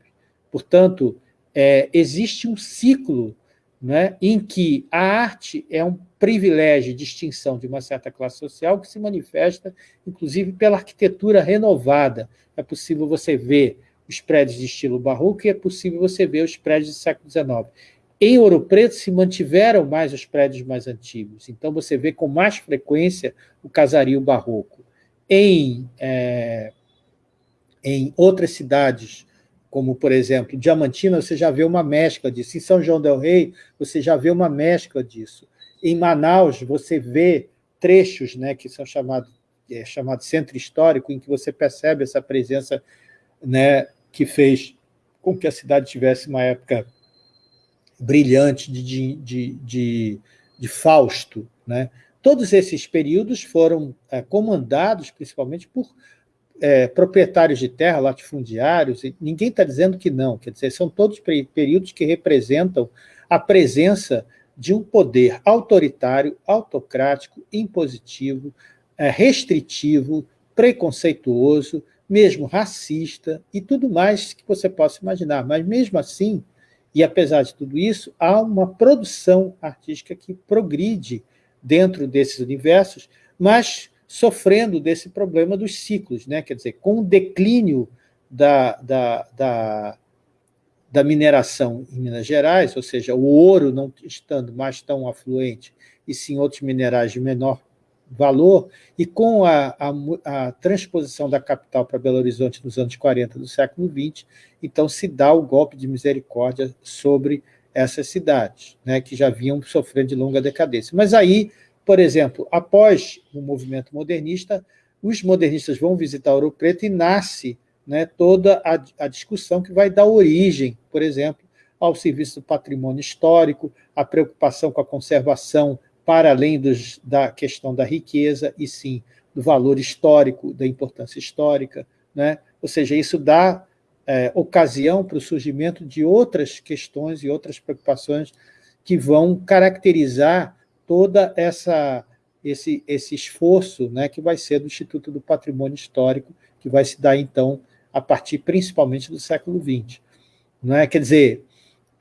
Portanto, é, existe um ciclo né, em que a arte é um privilégio e distinção de uma certa classe social que se manifesta, inclusive, pela arquitetura renovada. É possível você ver os prédios de estilo barroco e é possível você ver os prédios do século XIX. Em Ouro Preto se mantiveram mais os prédios mais antigos, então você vê com mais frequência o casario barroco. Em, é, em outras cidades, como, por exemplo, Diamantina, você já vê uma mescla disso. Em São João del Rei, você já vê uma mescla disso. Em Manaus, você vê trechos né, que são chamados é, chamado centro histórico, em que você percebe essa presença né, que fez com que a cidade tivesse uma época brilhante de, de, de, de, de Fausto. Né? Todos esses períodos foram é, comandados principalmente por é, proprietários de terra, latifundiários, ninguém está dizendo que não, quer dizer, são todos períodos que representam a presença de um poder autoritário, autocrático, impositivo, é, restritivo, preconceituoso, mesmo racista e tudo mais que você possa imaginar. Mas mesmo assim, e apesar de tudo isso, há uma produção artística que progride dentro desses universos, mas sofrendo desse problema dos ciclos, né? quer dizer, com o declínio da, da, da, da mineração em Minas Gerais, ou seja, o ouro não estando mais tão afluente, e sim outros minerais de menor valor, e com a, a, a, transposição da capital para Belo Horizonte nos anos 40 do século XX, então se dá o golpe de misericórdia sobre essas cidades, né, que já vinham sofrendo de longa decadência. Mas aí, por exemplo, após o movimento modernista, os modernistas vão visitar Ouro Preto e nasce né, toda a, a discussão que vai dar origem, por exemplo, ao serviço do patrimônio histórico, a preocupação com a conservação para além dos, da questão da riqueza, e sim do valor histórico, da importância histórica. Né? Ou seja, isso dá é, ocasião para o surgimento de outras questões e outras preocupações que vão caracterizar toda essa esse, esse esforço né, que vai ser do Instituto do Patrimônio Histórico, que vai se dar, então, a partir principalmente do século XX. Não é? Quer dizer,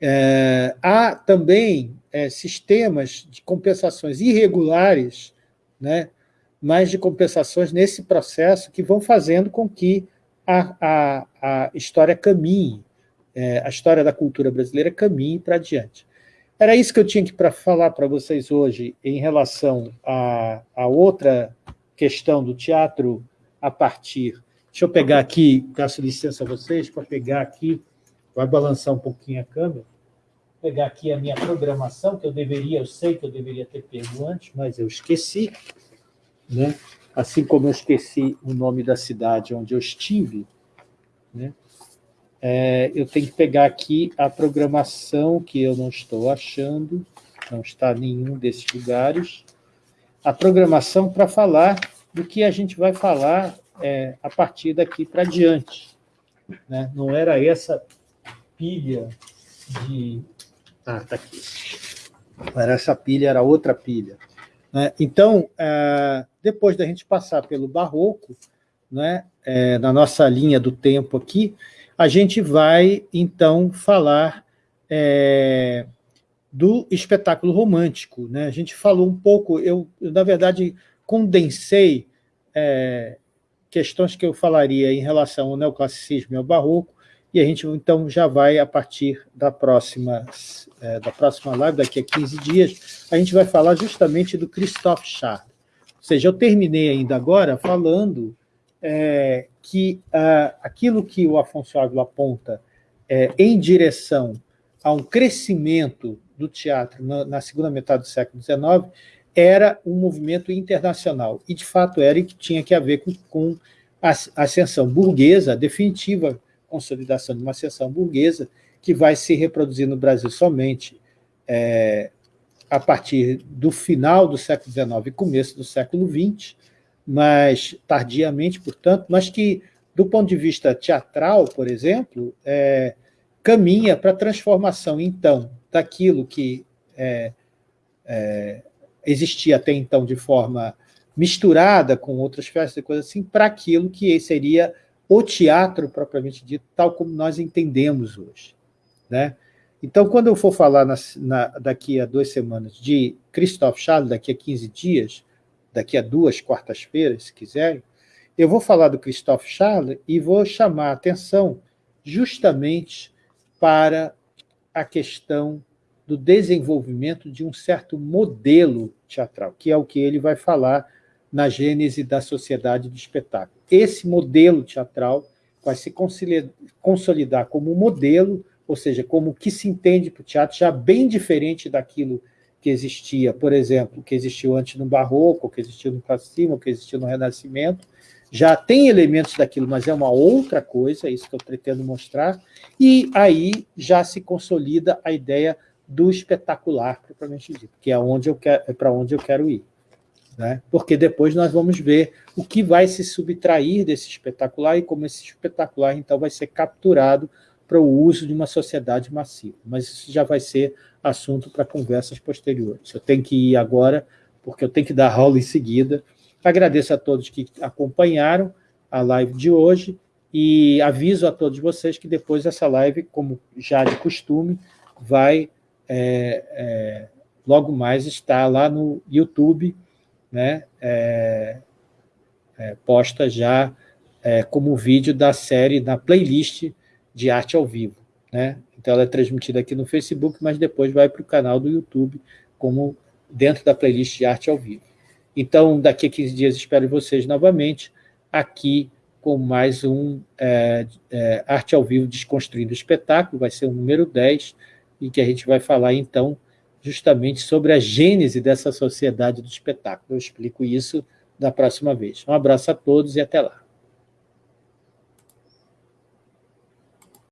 é, há também é, sistemas de compensações irregulares, né, mas de compensações nesse processo que vão fazendo com que a, a, a história caminhe, é, a história da cultura brasileira caminhe para adiante. Era isso que eu tinha para falar para vocês hoje em relação a, a outra questão do teatro a partir... Deixa eu pegar aqui, peço licença a vocês para pegar aqui, vai balançar um pouquinho a câmera pegar aqui a minha programação, que eu deveria, eu sei que eu deveria ter pego antes, mas eu esqueci, né? assim como eu esqueci o nome da cidade onde eu estive, né? É, eu tenho que pegar aqui a programação que eu não estou achando, não está em nenhum desses lugares, a programação para falar do que a gente vai falar é, a partir daqui para diante. Né? Não era essa pilha de ah, está aqui. Era essa pilha, era outra pilha. Né? Então, é, depois da gente passar pelo barroco, né, é, na nossa linha do tempo aqui, a gente vai, então, falar é, do espetáculo romântico. Né? A gente falou um pouco, eu, eu na verdade, condensei é, questões que eu falaria em relação ao neoclassicismo e ao barroco, e a gente, então, já vai, a partir da próxima, é, da próxima live, daqui a 15 dias, a gente vai falar justamente do Christophe Charles. Ou seja, eu terminei ainda agora falando é, que ah, aquilo que o Afonso Ávila aponta é, em direção a um crescimento do teatro na, na segunda metade do século XIX era um movimento internacional, e de fato era e que tinha que ver com, com a ascensão burguesa definitiva consolidação de uma seção burguesa que vai se reproduzir no Brasil somente é, a partir do final do século XIX e começo do século XX, mas tardiamente, portanto, mas que, do ponto de vista teatral, por exemplo, é, caminha para a transformação, então, daquilo que é, é, existia até então de forma misturada com outras festas e coisas assim, para aquilo que seria o teatro propriamente dito, tal como nós entendemos hoje. Né? Então, quando eu for falar na, na, daqui a duas semanas de Christophe Charles, daqui a 15 dias, daqui a duas quartas-feiras, se quiserem, eu vou falar do Christophe Charles e vou chamar a atenção justamente para a questão do desenvolvimento de um certo modelo teatral, que é o que ele vai falar na gênese da sociedade do espetáculo. Esse modelo teatral vai se consolidar como modelo, ou seja, como o que se entende para o teatro, já bem diferente daquilo que existia, por exemplo, que existiu antes no Barroco, que existiu no Classicismo, que existiu no Renascimento, já tem elementos daquilo, mas é uma outra coisa, é isso que eu pretendo mostrar, e aí já se consolida a ideia do espetacular, propriamente dito, que é, onde eu é para onde eu quero ir. Né? Porque depois nós vamos ver o que vai se subtrair desse espetacular e como esse espetacular, então, vai ser capturado para o uso de uma sociedade massiva. Mas isso já vai ser assunto para conversas posteriores. Eu tenho que ir agora, porque eu tenho que dar aula em seguida, Agradeço a todos que acompanharam a live de hoje e aviso a todos vocês que depois essa live, como já de costume, vai é, é, logo mais estar lá no YouTube, né, é, é posta já é, como vídeo da série, na playlist de arte ao vivo. Né? Então ela é transmitida aqui no Facebook, mas depois vai para o canal do YouTube, como dentro da playlist de arte ao vivo. Então, daqui a 15 dias espero vocês novamente aqui com mais um é, é, Arte ao Vivo Desconstruindo Espetáculo, vai ser o número 10, e que a gente vai falar, então, justamente sobre a gênese dessa sociedade do espetáculo. Eu explico isso da próxima vez. Um abraço a todos e até lá.